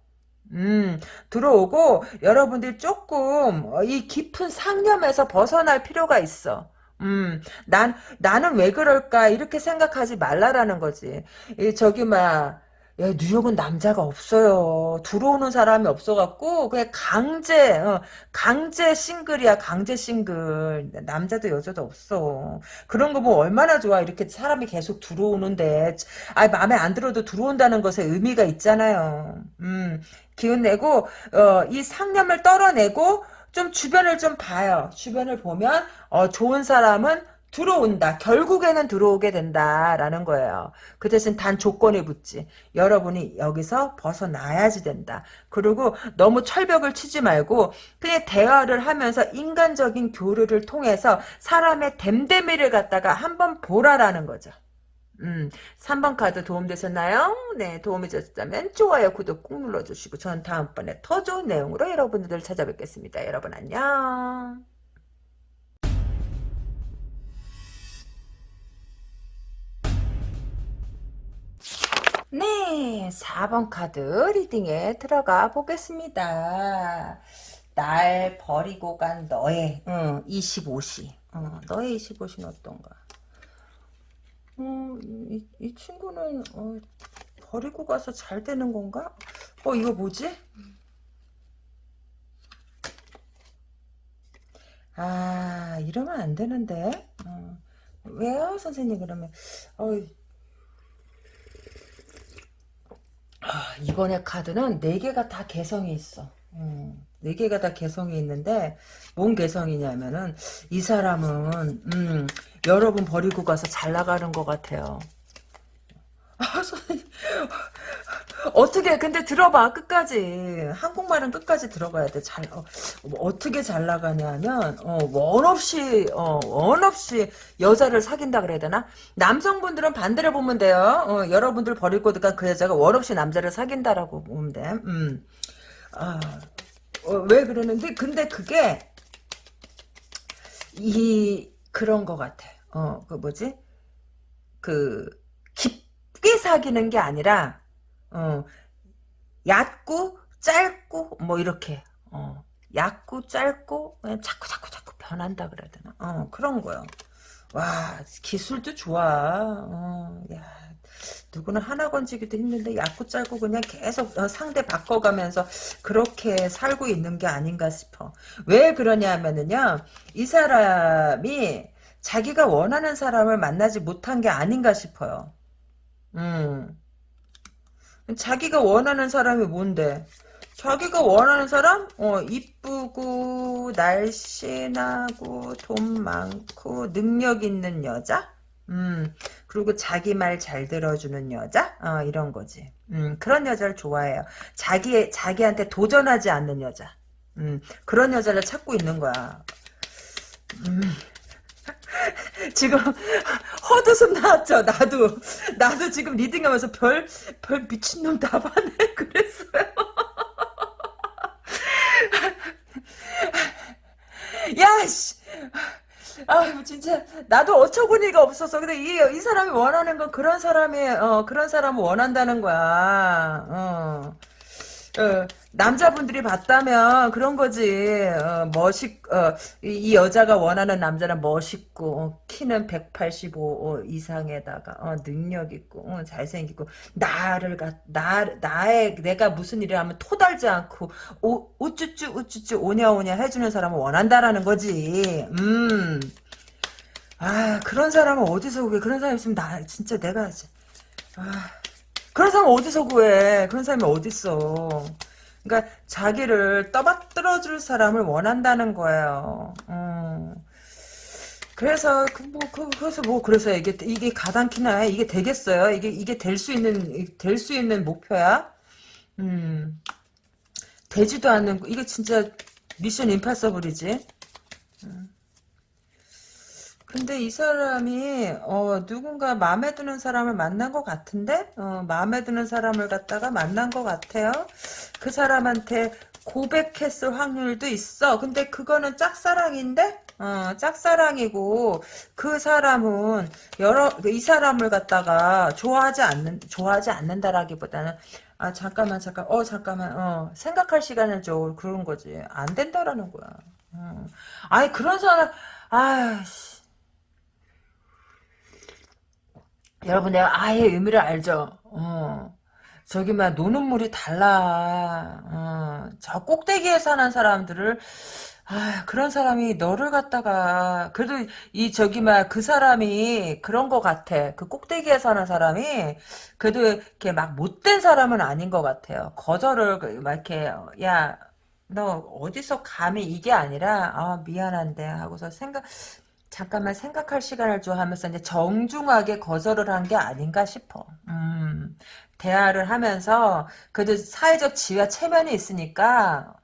음, 들어오고 여러분들 조금 어, 이 깊은 상념에서 벗어날 필요가 있어. 음, 난, 나는 왜 그럴까, 이렇게 생각하지 말라라는 거지. 이, 저기, 막, 야, 뉴욕은 남자가 없어요. 들어오는 사람이 없어갖고 그냥 강제 어, 강제 싱글이야 강제 싱글. 남자도 여자도 없어. 그런 거 뭐 얼마나 좋아. 이렇게 사람이 계속 들어오는데. 아 마음에 안 들어도 들어온다는 것에 의미가 있잖아요. 음 기운 내고 어, 이 상념을 떨어내고 좀 주변을 좀 봐요. 주변을 보면 어, 좋은 사람은 들어온다. 결국에는 들어오게 된다라는 거예요. 그 대신 단 조건이 붙지. 여러분이 여기서 벗어나야지 된다. 그리고 너무 철벽을 치지 말고 그냥 대화를 하면서 인간적인 교류를 통해서 사람의 댐댐이를 갖다가 한번 보라라는 거죠. 음, 3번 카드 도움되셨나요? 네, 도움이 되셨다면 좋아요, 구독 꾹 눌러주시고 전 다음번에 더 좋은 내용으로 여러분들 찾아뵙겠습니다. 여러분 안녕. 네, 4번 카드 리딩에 들어가 보겠습니다. 날 버리고 간 너의 응, 25시. 어, 너의 25시는 어떤가? 음, 이, 이 친구는 어, 버리고 가서 잘 되는 건가? 어, 이거 뭐지? 아, 이러면 안 되는데. 어, 왜요, 선생님? 그러면 어, 아, 이번에 카드는 4개가 다 개성이 있어. 음, 4개가 다 개성이 있는데 뭔 개성이냐면은 이 사람은 음, 여러분 버리고 가서 잘 나가는 것 같아요. 아, 선생님. 어떻게 근데 들어봐 끝까지 한국말은 끝까지 들어가야 돼 잘 어, 뭐 떻게 잘 나가냐면 어, 원 없이 어, 원 없이 여자를 사귄다 그래야 되나 남성분들은 반대로 보면 돼요 어, 여러분들 버릴 거니까 그 여자가 원 없이 남자를 사귄다라고 보면 돼 음. 아, 어, 왜 그러는데 근데 그게 이 그런 것 같아. 어, 그 뭐지? 그 깊게 사귀는 게 아니라 어, 얕고 짧고 뭐 이렇게 어, 얕고 짧고 그냥 자꾸 자꾸 자꾸 변한다 그래야 되나? 어, 그런 거요. 와 기술도 좋아. 어, 야 누구는 하나 건지기도 힘든데 얕고 짧고 그냥 계속 어, 상대 바꿔가면서 그렇게 살고 있는 게 아닌가 싶어. 왜 그러냐면은요. 이 사람이 자기가 원하는 사람을 만나지 못한 게 아닌가 싶어요. 음. 자기가 원하는 사람이 뭔데? 자기가 원하는 사람? 어, 이쁘고, 날씬하고, 돈 많고, 능력 있는 여자? 음, 그리고 자기 말 잘 들어주는 여자? 어, 이런 거지. 음, 그런 여자를 좋아해요. 자기, 자기한테 도전하지 않는 여자. 음, 그런 여자를 찾고 있는 거야. 음. 지금 헛웃음 나왔죠. 나도 나도 지금 리딩하면서 별별 미친놈 다 봤네 그랬어요. 야씨. 아 진짜 나도 어처구니가 없어서 근데 이, 이 사람이 원하는 건 그런 사람이 어 그런 사람을 원한다는 거야. 어. 어, 남자분들이 봤다면 그런 거지. 어, 멋있, 어, 이, 이 여자가 원하는 남자는 멋있고, 어, 키는 185 어, 이상에다가, 어, 능력 있고, 어, 잘생기고, 나를, 가, 나, 나의, 내가 무슨 일을 하면 토달지 않고, 오, 우쭈쭈, 우쭈쭈, 오냐오냐 해주는 사람을 원한다라는 거지. 음. 아, 그런 사람은 어디서 구해? 그런 사람 있으면 나, 진짜 내가, 아. 그런 사람 어디서 구해? 그런 사람이 어딨어? 그러니까 자기를 떠받들어 줄 사람을 원한다는 거예요. 음. 그래서 그뭐 그, 그래서 뭐 그래서 이게 이게 가당키나 이게 되겠어요? 이게 이게 될 수 있는 될 수 있는 목표야? 음. 되지도 않는 이게 진짜 미션 임파서블이지. 음. 근데 이 사람이 어, 누군가 마음에 드는 사람을 만난 것 같은데 어, 마음에 드는 사람을 갖다가 만난 것 같아요. 그 사람한테 고백했을 확률도 있어. 근데 그거는 짝사랑인데 어, 짝사랑이고 그 사람은 여러 이 사람을 갖다가 좋아하지 않는 좋아하지 않는다라기보다는 아 잠깐만 잠깐 어 잠깐만 어 생각할 시간을 줘 그런 거지 안 된다라는 거야. 어. 아니 그런 사람 아씨 여러분 내가 아예 의미를 알죠. 어. 저기 막 노는 물이 달라. 어. 저 꼭대기에 사는 사람들을 아 그런 사람이 너를 갖다가 그래도 이 저기 막 그 사람이 그런 거 같아. 그 꼭대기에 사는 사람이 그래도 이렇게 막 못된 사람은 아닌 것 같아요. 거절을 그막 이렇게 야. 너 어디서 감히 이게 아니라 아 미안한데 하고서 생각 잠깐만 생각할 시간을 줘 하면서 이제 정중하게 거절을 한 게 아닌가 싶어. 음, 대화를 하면서 그래도 사회적 지위와 체면이 있으니까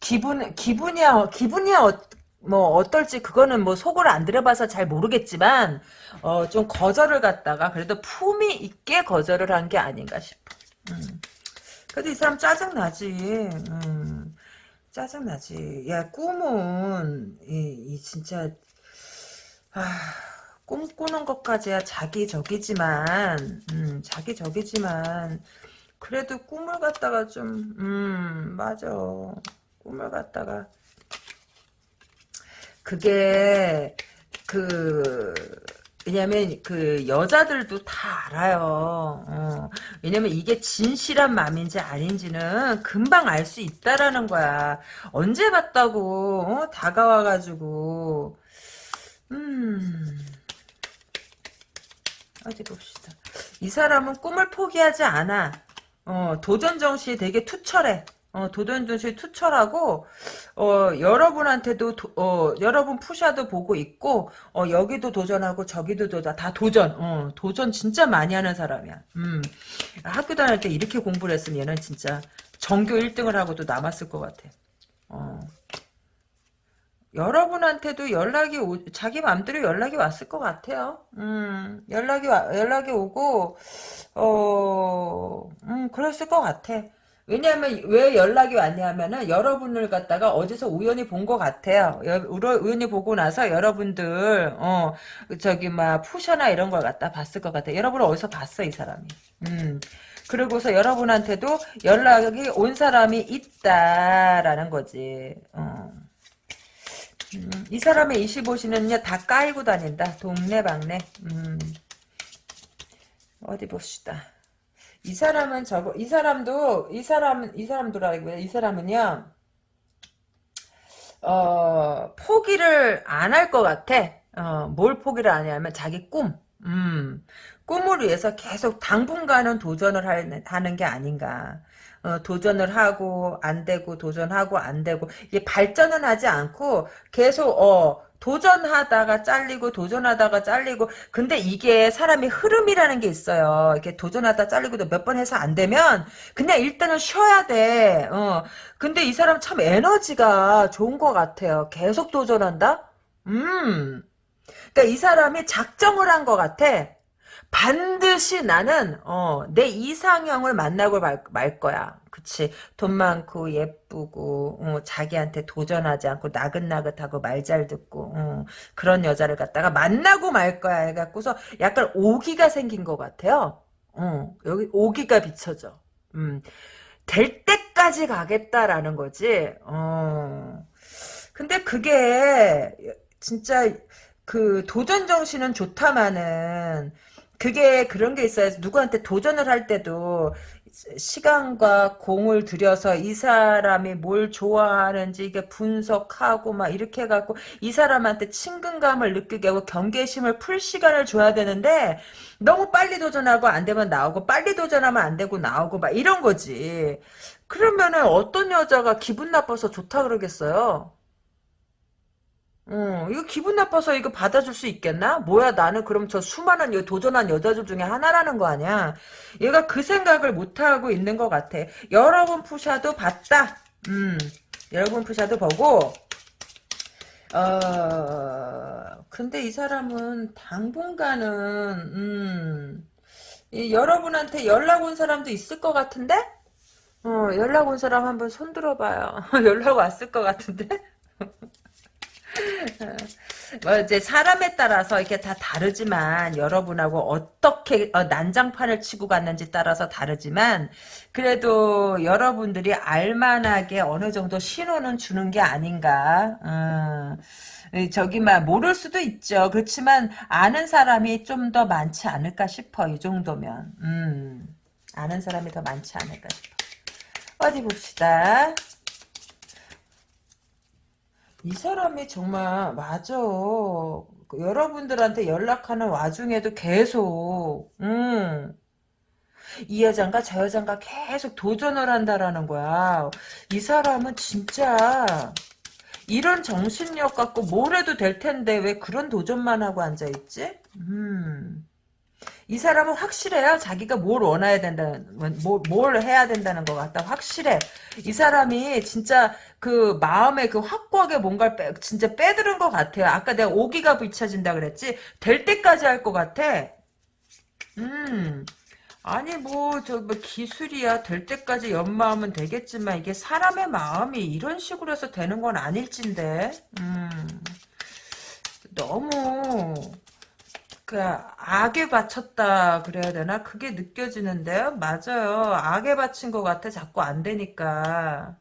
기분 기분이야 기분이야 어, 뭐 어떨지 그거는 뭐 속을 안 들여봐서 잘 모르겠지만 어, 좀 거절을 갖다가 그래도 품위 있게 거절을 한 게 아닌가 싶어. 음. 그래도 이 사람 짜증 나지. 음. 짜증 나지. 야 꿈은 이, 이 진짜 아, 꿈꾸는 것까지야 자기적이지만, 음, 자기적이지만, 그래도 꿈을 갖다가 좀, 음, 맞아. 꿈을 갖다가, 그게, 그, 왜냐면 그 여자들도 다 알아요. 어. 왜냐면 이게 진실한 마음인지 아닌지는 금방 알 수 있다라는 거야. 언제 봤다고 어? 다가와가지고 음. 어디 봅시다. 이 사람은 꿈을 포기하지 않아. 어, 도전 정신이 되게 투철해. 어, 도전 정신이 투철하고, 어, 여러분한테도, 도, 어, 여러분 푸샤도 보고 있고, 어, 여기도 도전하고, 저기도 도전, 다 도전, 어, 도전 진짜 많이 하는 사람이야. 음. 학교 다닐 때 이렇게 공부를 했으면 얘는 진짜 전교 1등을 하고도 남았을 것 같아. 어. 여러분한테도 연락이 오, 자기 맘대로 연락이 왔을 것 같아요. 음, 연락이 와, 연락이 오고, 어, 음, 그랬을 것 같아. 왜냐하면 왜 연락이 왔냐면은 여러분을 갖다가 어디서 우연히 본 것 같아요. 여, 우연히 보고 나서 여러분들 어 저기 막 푸셔나 이런 걸 갖다 봤을 것 같아. 요 여러분을 어디서 봤어 이 사람이. 음. 그리고서 여러분한테도 연락이 온 사람이 있다라는 거지. 어. 음, 이 사람의 25시는요 다 까이고 다닌다. 동네방네. 음. 어디 봅시다. 이 사람은 저거 이 사람도 이 사람은 이 사람도라고요. 이 사람은요. 어 포기를 안 할 것 같아. 어 뭘 포기를 안 하냐면 자기 꿈. 음. 꿈을 위해서 계속 당분간은 도전을 하는 게 아닌가. 어, 도전을 하고 안 되고 도전하고 안 되고 이게 발전은 하지 않고 계속 어 도전하다가 잘리고 도전하다가 잘리고 근데 이게 사람이 흐름이라는 게 있어요. 이렇게 도전하다 잘리고도 몇 번 해서 안 되면 그냥 일단은 쉬어야 돼. 어. 근데 이 사람 참 에너지가 좋은 것 같아요. 계속 도전한다? 음. 그러니까 이 사람이 작정을 한 것 같아. 반드시 나는 어, 내 이상형을 만나고 말, 말 거야. 그치. 돈 많고 예쁘고 어, 자기한테 도전하지 않고 나긋나긋하고 말 잘 듣고 어, 그런 여자를 갖다가 만나고 말 거야 해갖고서 약간 오기가 생긴 것 같아요. 어, 여기 오기가 비춰져. 음, 될 때까지 가겠다라는 거지. 어. 근데 그게 진짜 그 도전 정신은 좋다마는 그게 그런 게 있어요. 누구한테 도전을 할 때도 시간과 공을 들여서 이 사람이 뭘 좋아하는지 이게 분석하고 막 이렇게 해갖고 이 사람한테 친근감을 느끼게 하고 경계심을 풀 시간을 줘야 되는데 너무 빨리 도전하고 안 되면 나오고 빨리 도전하면 안 되고 나오고 막 이런 거지. 그러면은 어떤 여자가 기분 나빠서 좋다 그러겠어요? 어, 이거 기분 나빠서 이거 받아줄 수 있겠나? 뭐야, 나는 그럼 저 수많은 여, 도전한 여자들 중에 하나라는 거 아니야? 얘가 그 생각을 못하고 있는 것 같아. 여러분 푸샤도 봤다. 음, 여러분 푸샤도 보고, 어, 근데 이 사람은 당분간은, 음, 이 여러분한테 연락 온 사람도 있을 것 같은데? 어, 연락 온 사람 한번 손 들어봐요. 연락 왔을 것 같은데? 뭐 이제 사람에 따라서 이렇게 다 다르지만 여러분하고 어떻게 어, 난장판을 치고 갔는지 따라서 다르지만 그래도 여러분들이 알만하게 어느 정도 신호는 주는 게 아닌가. 어, 저기만 모를 수도 있죠. 그렇지만 아는 사람이 좀 더 많지 않을까 싶어. 이 정도면. 음, 아는 사람이 더 많지 않을까 싶어. 어디 봅시다. 이 사람이 정말 맞아. 여러분들한테 연락하는 와중에도 계속 음. 이 여잔가 저 여잔가 계속 도전을 한다라는 거야. 이 사람은 진짜 이런 정신력 갖고 뭘 해도 될 텐데 왜 그런 도전만 하고 앉아있지? 음. 이 사람은 확실해요. 자기가 뭘 원해야 된다는, 뭘, 뭘 해야 된다는 것 같다. 확실해. 이 사람이 진짜 그 마음에 그 확고하게 뭔가를 빼, 진짜 빼들은 것 같아요. 아까 내가 오기가 비춰진다 그랬지? 될 때까지 할 것 같아. 음. 아니 뭐 저 뭐 기술이야 될 때까지 연마하면 되겠지만 이게 사람의 마음이 이런 식으로 해서 되는 건 아닐진데 음 너무 그 악에 바쳤다 그래야 되나? 그게 느껴지는데요. 맞아요. 악에 바친 것 같아. 자꾸 안 되니까.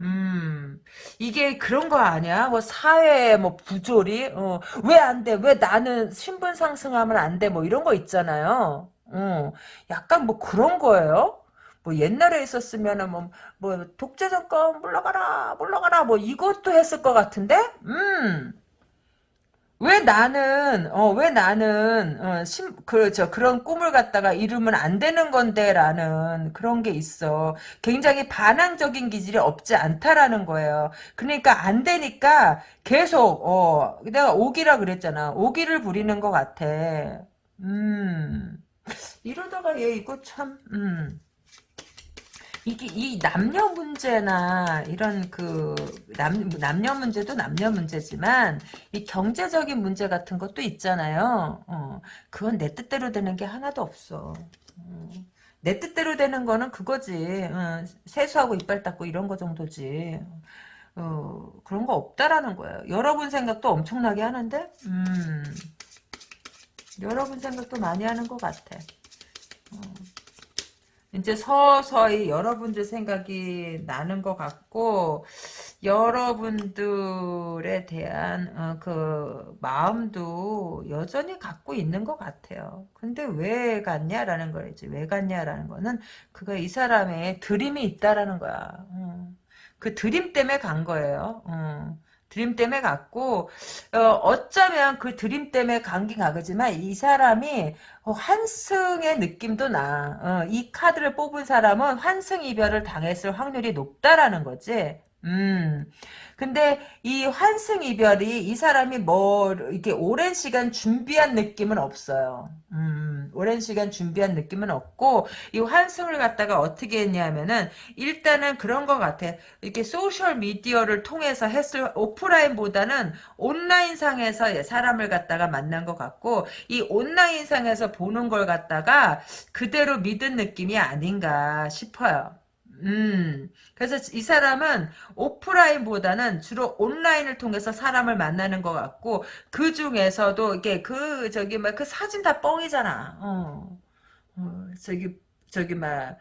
음, 이게 그런 거 아니야? 뭐 사회 뭐 부조리? 어, 왜 안 돼? 왜 나는 신분 상승하면 안 돼? 뭐 이런 거 있잖아요. 어, 약간 뭐 그런 거예요. 뭐 옛날에 있었으면은 뭐, 뭐 독재 정권 물러가라 물러가라 뭐 이것도 했을 것 같은데? 음. 왜 나는 어 왜 나는 어, 심, 그렇죠 그런 꿈을 갖다가 이루면 안 되는 건데라는 그런 게 있어. 굉장히 반항적인 기질이 없지 않다라는 거예요. 그러니까 안 되니까 계속 어 내가 오기라 그랬잖아. 오기를 부리는 것 같아. 음. 이러다가 얘 이거 참 음 이게 이 남녀 문제나 이런 그 남, 남녀 문제도 남녀 문제지만 이 경제적인 문제 같은 것도 있잖아요. 어, 그건 내 뜻대로 되는 게 하나도 없어. 어, 내 뜻대로 되는 거는 그거지. 어, 세수하고 이빨 닦고 이런 거 정도지. 어, 그런 거 없다라는 거예요. 여러분 생각도 엄청나게 하는데, 음, 여러분 생각도 많이 하는 것 같아. 어. 이제 서서히 여러분들 생각이 나는 것 같고 여러분들에 대한 어, 그 마음도 여전히 갖고 있는 것 같아요. 근데 왜 갔냐라는 거지. 왜 갔냐라는 거는 그거 이 사람의 드림이 있다라는 거야. 어. 그 드림 때문에 간 거예요. 어. 드림 때문에 갔고 어, 쩌면 그 드림 때문에 간긴 가지만 이 사람이 환승의 느낌도 나. 어, 이 카드를 뽑은 사람은 환승 이별을 당했을 확률이 높다라는 거지. 음. 근데 이 환승 이별이 이 사람이 뭐 이렇게 오랜 시간 준비한 느낌은 없어요. 음, 오랜 시간 준비한 느낌은 없고 이 환승을 갖다가 어떻게 했냐면은 일단은 그런 것 같아. 이렇게 소셜 미디어를 통해서 했을 오프라인보다는 온라인 상에서 사람을 갖다가 만난 것 같고 이 온라인 상에서 보는 걸 갖다가 그대로 믿은 느낌이 아닌가 싶어요. 음, 그래서 이 사람은 오프라인보다는 주로 온라인을 통해서 사람을 만나는 것 같고, 그 중에서도, 이게 그, 저기, 막, 그 사진 다 뻥이잖아. 어. 어, 저기, 저기 막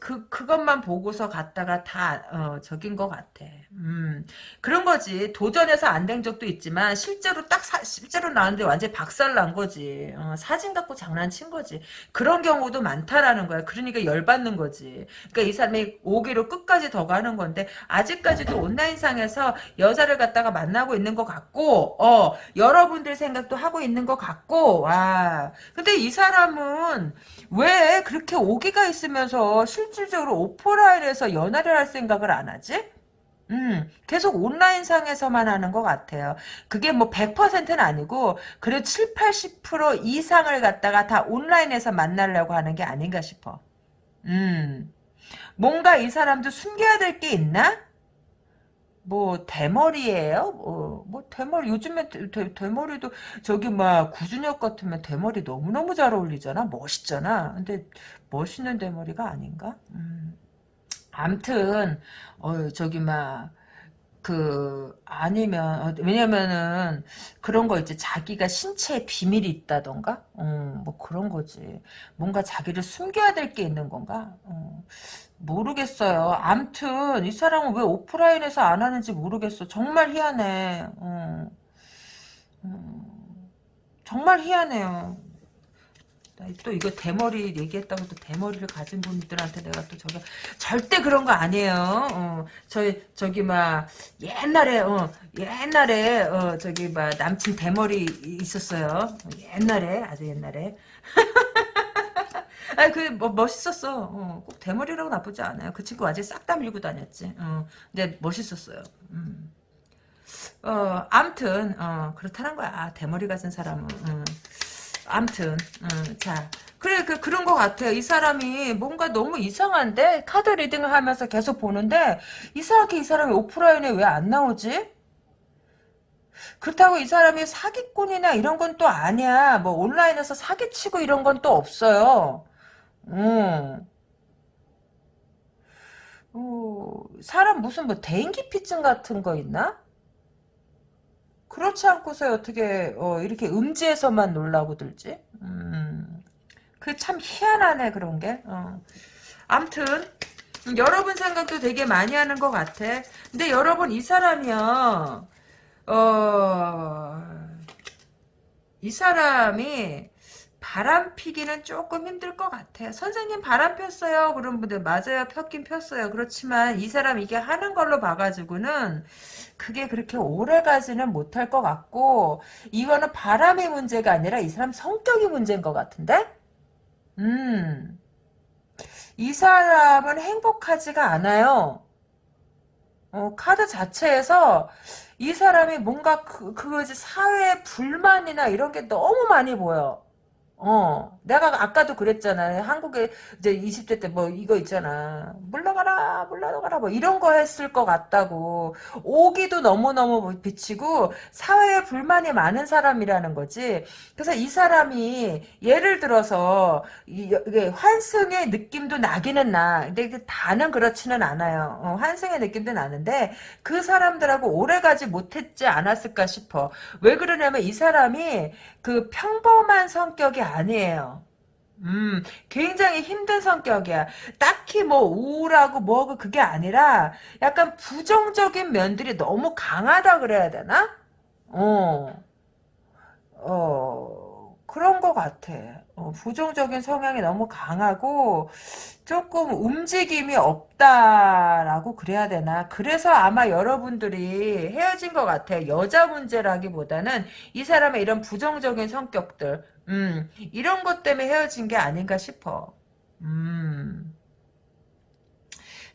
그 그것만 보고서 갔다가 다 어, 적인 것 같아. 음 그런 거지. 도전해서 안 된 적도 있지만 실제로 딱 사, 실제로 나왔는데 완전 박살 난 거지. 어, 사진 갖고 장난친 거지. 그런 경우도 많다라는 거야. 그러니까 열받는 거지. 그러니까 이 사람이 오기로 끝까지 더 가는 건데 아직까지도 온라인상에서 여자를 갖다가 만나고 있는 것 같고 어 여러분들 생각도 하고 있는 것 같고 와 근데 이 사람은 왜 그렇게 오기가 있으면서 실질적으로 오프라인에서 연애를 할 생각을 안 하지? 음, 계속 온라인상에서만 하는 것 같아요. 그게 뭐 100%는 아니고, 그래도 7, 80% 이상을 갖다가 다 온라인에서 만나려고 하는 게 아닌가 싶어. 음, 뭔가 이 사람도 숨겨야 될 게 있나? 뭐 대머리예요? 뭐, 뭐 대머리 요즘에 대, 대 머리도 저기 막 구준혁 같으면 대머리 너무너무 잘 어울리잖아. 멋있잖아. 근데 멋있는 대머리가 아닌가? 음. 암튼 어 저기 막 그 아니면 어, 왜냐면은 그런 거 있지 자기가 신체에 비밀이 있다던가 어, 뭐 그런 거지 뭔가 자기를 숨겨야 될 게 있는 건가 어. 모르겠어요. 암튼 이 사람은 왜 오프라인에서 안 하는지 모르겠어. 정말 희한해. 어. 음, 정말 희한해요. 또 이거 대머리 얘기했다고 또 대머리를 가진 분들한테 내가 또 저기 절대 그런 거 아니에요. 어, 저 저기 막 옛날에 어 옛날에 어 저기 막 남친 대머리 있었어요. 옛날에 아주 옛날에 아니 그뭐 멋있었어. 어, 꼭 대머리라고 나쁘지 않아요. 그 친구 아직 싹다 밀고 다녔지. 어, 근데 멋있었어요. 음. 어, 암튼 어, 그렇다는 거야. 아, 대머리 가진 사람은. 어. 암튼 어, 자 그래 그 그런 것 같아요. 이 사람이 뭔가 너무 이상한데 카드 리딩을 하면서 계속 보는데 이상하게 이 사람이 오프라인에 왜 안 나오지? 그렇다고 이 사람이 사기꾼이나 이런 건 또 아니야. 뭐 온라인에서 사기치고 이런 건 또 없어요. 음. 어, 사람 무슨 뭐 대인기피증 같은 거 있나? 그렇지 않고서 어떻게 어, 이렇게 음지에서만 놀라고 들지? 음, 그 참 희한하네 그런 게. 어. 암튼 여러분 생각도 되게 많이 하는 것 같아. 근데 여러분 이 사람이요. 어, 이 사람이 바람 피기는 조금 힘들 것 같아요. 선생님 바람 폈어요. 그런 분들 맞아요. 폈긴 폈어요. 그렇지만 이 사람 이게 하는 걸로 봐가지고는 그게 그렇게 오래 가지는 못할 것 같고 이거는 바람의 문제가 아니라 이 사람 성격이 문제인 것 같은데? 음. 이 사람은 행복하지가 않아요. 어, 카드 자체에서 이 사람이 뭔가 그, 그 사회 불만이나 이런 게 너무 많이 보여. 어, 내가 아까도 그랬잖아. 한국에 이제 20대 때 뭐 이거 있잖아. 물러가라, 물러가라, 뭐 이런 거 했을 것 같다고. 오기도 너무너무 비치고 사회에 불만이 많은 사람이라는 거지. 그래서 이 사람이 예를 들어서 이게 환승의 느낌도 나기는 나. 근데 다는 그렇지는 않아요. 어, 환승의 느낌도 나는데 그 사람들하고 오래가지 못했지 않았을까 싶어. 왜 그러냐면 이 사람이 그 평범한 성격이 아니에요. 음, 굉장히 힘든 성격이야. 딱히 뭐 우울하고 뭐고 그게 아니라 약간 부정적인 면들이 너무 강하다 그래야 되나? 어, 어, 그런 것 같아. 어, 부정적인 성향이 너무 강하고 조금 움직임이 없다라고 그래야 되나. 그래서 아마 여러분들이 헤어진 것 같아. 여자 문제라기보다는 이 사람의 이런 부정적인 성격들, 음, 이런 것 때문에 헤어진 게 아닌가 싶어. 음.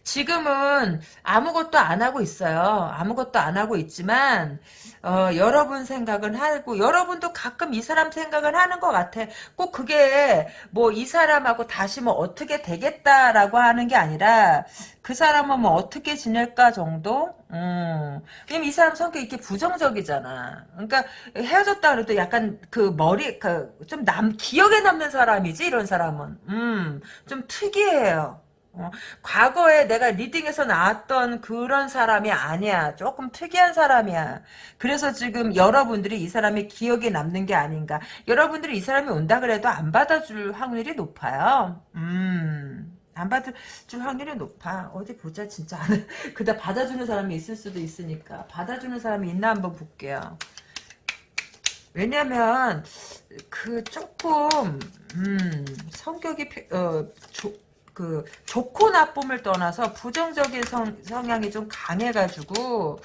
지금은 아무것도 안 하고 있어요. 아무것도 안 하고 있지만 어, 여러분 생각은 하고 여러분도 가끔 이 사람 생각을 하는 것 같아. 꼭 그게 뭐 이 사람하고 다시 뭐 어떻게 되겠다라고 하는 게 아니라 그 사람은 뭐 어떻게 지낼까 정도? 음. 이 사람 성격이 이렇게 부정적이잖아. 그러니까 헤어졌다 그래도 약간 그 머리 그 좀 남 기억에 남는 사람이지 이런 사람은. 음. 좀 특이해요. 어, 과거에 내가 리딩에서 나왔던 그런 사람이 아니야. 조금 특이한 사람이야. 그래서 지금 여러분들이 이 사람이 기억에 남는 게 아닌가. 여러분들이 이 사람이 온다 그래도 안 받아줄 확률이 높아요. 음. 안 받아줄 확률이 높아. 어디 보자, 진짜. 그다 받아주는 사람이 있을 수도 있으니까. 받아주는 사람이 있나 한번 볼게요. 왜냐면, 그, 조금, 음, 성격이, 어, 조, 그 좋고 나쁨을 떠나서 부정적인 성, 성향이 좀 강해가지고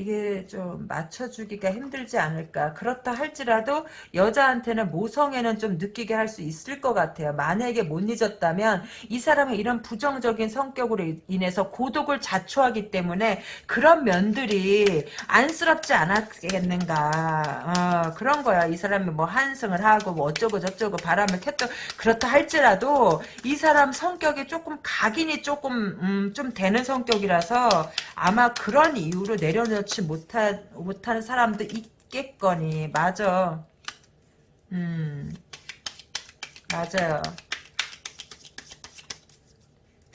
이게 좀 맞춰주기가 힘들지 않을까. 그렇다 할지라도 여자한테는 모성애는 좀 느끼게 할 수 있을 것 같아요. 만약에 못 잊었다면 이 사람은 이런 부정적인 성격으로 인해서 고독을 자초하기 때문에 그런 면들이 안쓰럽지 않았겠는가. 어, 그런 거야. 이 사람이 뭐 한승을 하고 뭐 어쩌고 저쩌고 바람을 켰다. 그렇다 할지라도 이 사람 성격이 조금 각인이 조금 음, 좀 되는 성격이라서 아마 그런 이유로 내려놓 그렇지 못한 못하는 사람도 있겠거니. 맞아. 음. 맞아요.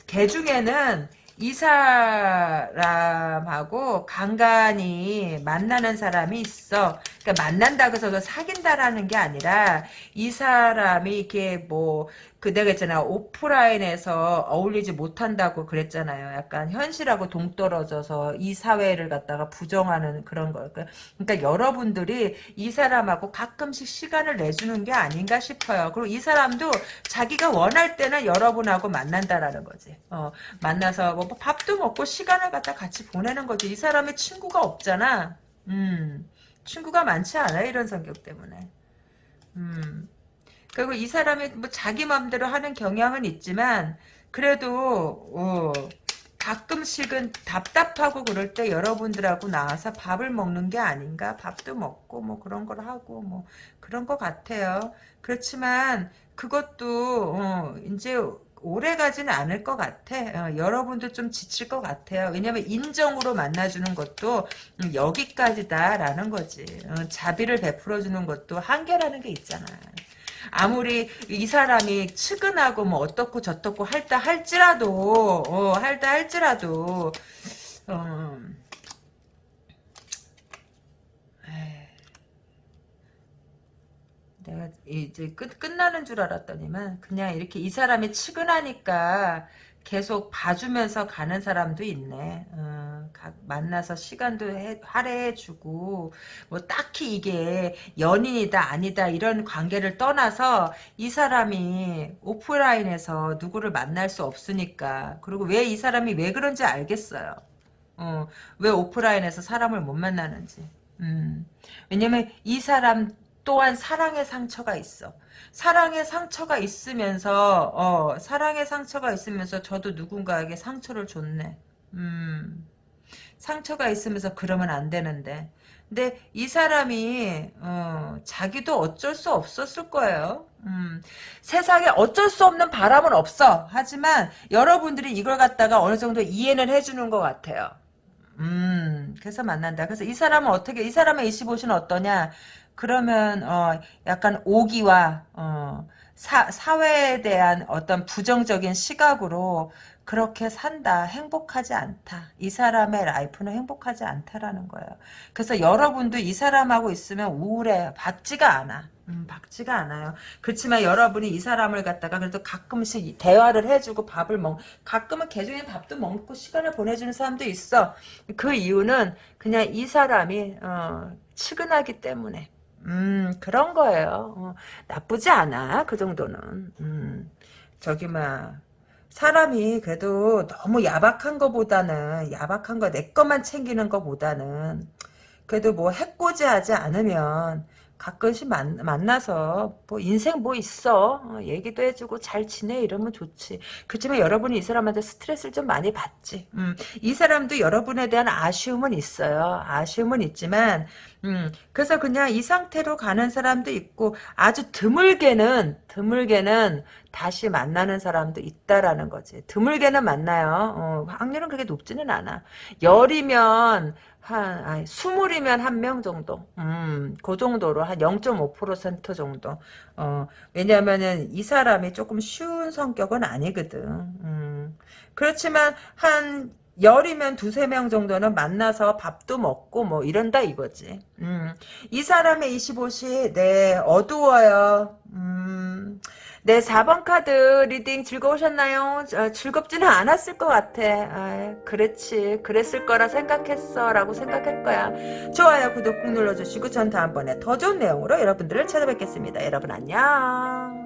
개 중에는 이 사람하고 간간히 만나는 사람이 있어. 그러니까 만난다고 해서 사귄다라는 게 아니라 이 사람이 이렇게 뭐 그 내가 있잖아 오프라인에서 어울리지 못한다고 그랬잖아요. 약간 현실하고 동떨어져서 이 사회를 갖다가 부정하는 그런 거. 그러니까, 그러니까 여러분들이 이 사람하고 가끔씩 시간을 내주는 게 아닌가 싶어요. 그리고 이 사람도 자기가 원할 때는 여러분하고 만난다라는 거지. 어, 만나서 뭐 밥도 먹고 시간을 갖다 같이 보내는 거지. 이 사람의 친구가 없잖아. 음. 친구가 많지 않아요. 이런 성격 때문에. 음. 그리고 이 사람이 뭐 자기 마음대로 하는 경향은 있지만 그래도 어, 가끔씩은 답답하고 그럴 때 여러분들하고 나와서 밥을 먹는 게 아닌가 밥도 먹고 뭐 그런 걸 하고 뭐 그런 것 같아요 그렇지만 그것도 어, 이제 오래 가지는 않을 것 같아. 어, 여러분도 좀 지칠 것 같아요. 왜냐면 인정으로 만나주는 것도 음, 여기까지다라는 거지. 어, 자비를 베풀어주는 것도 한계라는 게 있잖아. 아무리 이 사람이 측은하고 뭐 어떻고 저떻고 할다 할지라도 어, 할다 할지라도 어, 내가 이제 끝, 끝나는 줄 알았더니만 그냥 이렇게 이 사람이 측은하니까 계속 봐주면서 가는 사람도 있네. 어, 가, 만나서 시간도 해, 할애해주고 뭐 딱히 이게 연인이다 아니다 이런 관계를 떠나서 이 사람이 오프라인에서 누구를 만날 수 없으니까 그리고 왜 이 사람이 왜 그런지 알겠어요. 어, 왜 오프라인에서 사람을 못 만나는지. 음, 왜냐면 이 사람 또한 사랑의 상처가 있어. 사랑의 상처가 있으면서 어 사랑의 상처가 있으면서 저도 누군가에게 상처를 줬네. 음 상처가 있으면서 그러면 안 되는데 근데 이 사람이 어, 자기도 어쩔 수 없었을 거예요. 음, 세상에 어쩔 수 없는 바람은 없어. 하지만 여러분들이 이걸 갖다가 어느 정도 이해는 해주는 것 같아요. 음, 그래서 만난다. 그래서 이 사람은 어떻게, 이 사람의 25시는 어떠냐? 그러면, 어, 약간 오기와, 어, 사, 사회에 대한 어떤 부정적인 시각으로 그렇게 산다. 행복하지 않다. 이 사람의 라이프는 행복하지 않다라는 거예요. 그래서 여러분도 이 사람하고 있으면 우울해. 밝지가 않아. 음, 밝지가 않아요. 그렇지만 여러분이 이 사람을 갖다가 그래도 가끔씩 대화를 해주고 밥을 먹, 가끔은 개중에 밥도 먹고 시간을 보내주는 사람도 있어. 그 이유는 그냥 이 사람이, 어, 측은하기 때문에. 음, 그런 거예요. 어, 나쁘지 않아. 그 정도는. 음, 저기, 막, 사람이 그래도 너무 야박한 거보다는, 야박한 거, 내 것만 챙기는 거보다는, 그래도 뭐 해코지하지 않으면, 가끔씩 만, 만나서 뭐 인생 뭐 있어? 어, 얘기도 해주고 잘 지내 이러면 좋지. 그렇지만 여러분이 이 사람한테 스트레스를 좀 많이 받지. 음, 이 사람도 여러분에 대한 아쉬움은 있어요. 아쉬움은 있지만 음, 그래서 그냥 이 상태로 가는 사람도 있고 아주 드물게는 드물게는 다시 만나는 사람도 있다라는 거지. 드물게는 만나요. 어, 확률은 그렇게 높지는 않아. 열이면 한, 아니, 스물이면 한 명 정도. 음, 그 정도로 한 0.5% 정도. 어, 왜냐면은 이 사람이 조금 쉬운 성격은 아니거든. 음, 그렇지만 한 열이면 두세 명 정도는 만나서 밥도 먹고 뭐 이런다 이거지. 음, 이 사람의 25시, 네, 어두워요. 음, 네, 4번 카드 reading 즐거우셨나요? 어, 즐겁지는 않았을 것 같아. 아, 그렇지. 그랬을 거라 생각했어. 라고 생각할 거야. 좋아요, 구독 꾹 눌러주시고 전 다음번에 더 좋은 내용으로 여러분들을 찾아뵙겠습니다. 여러분 안녕.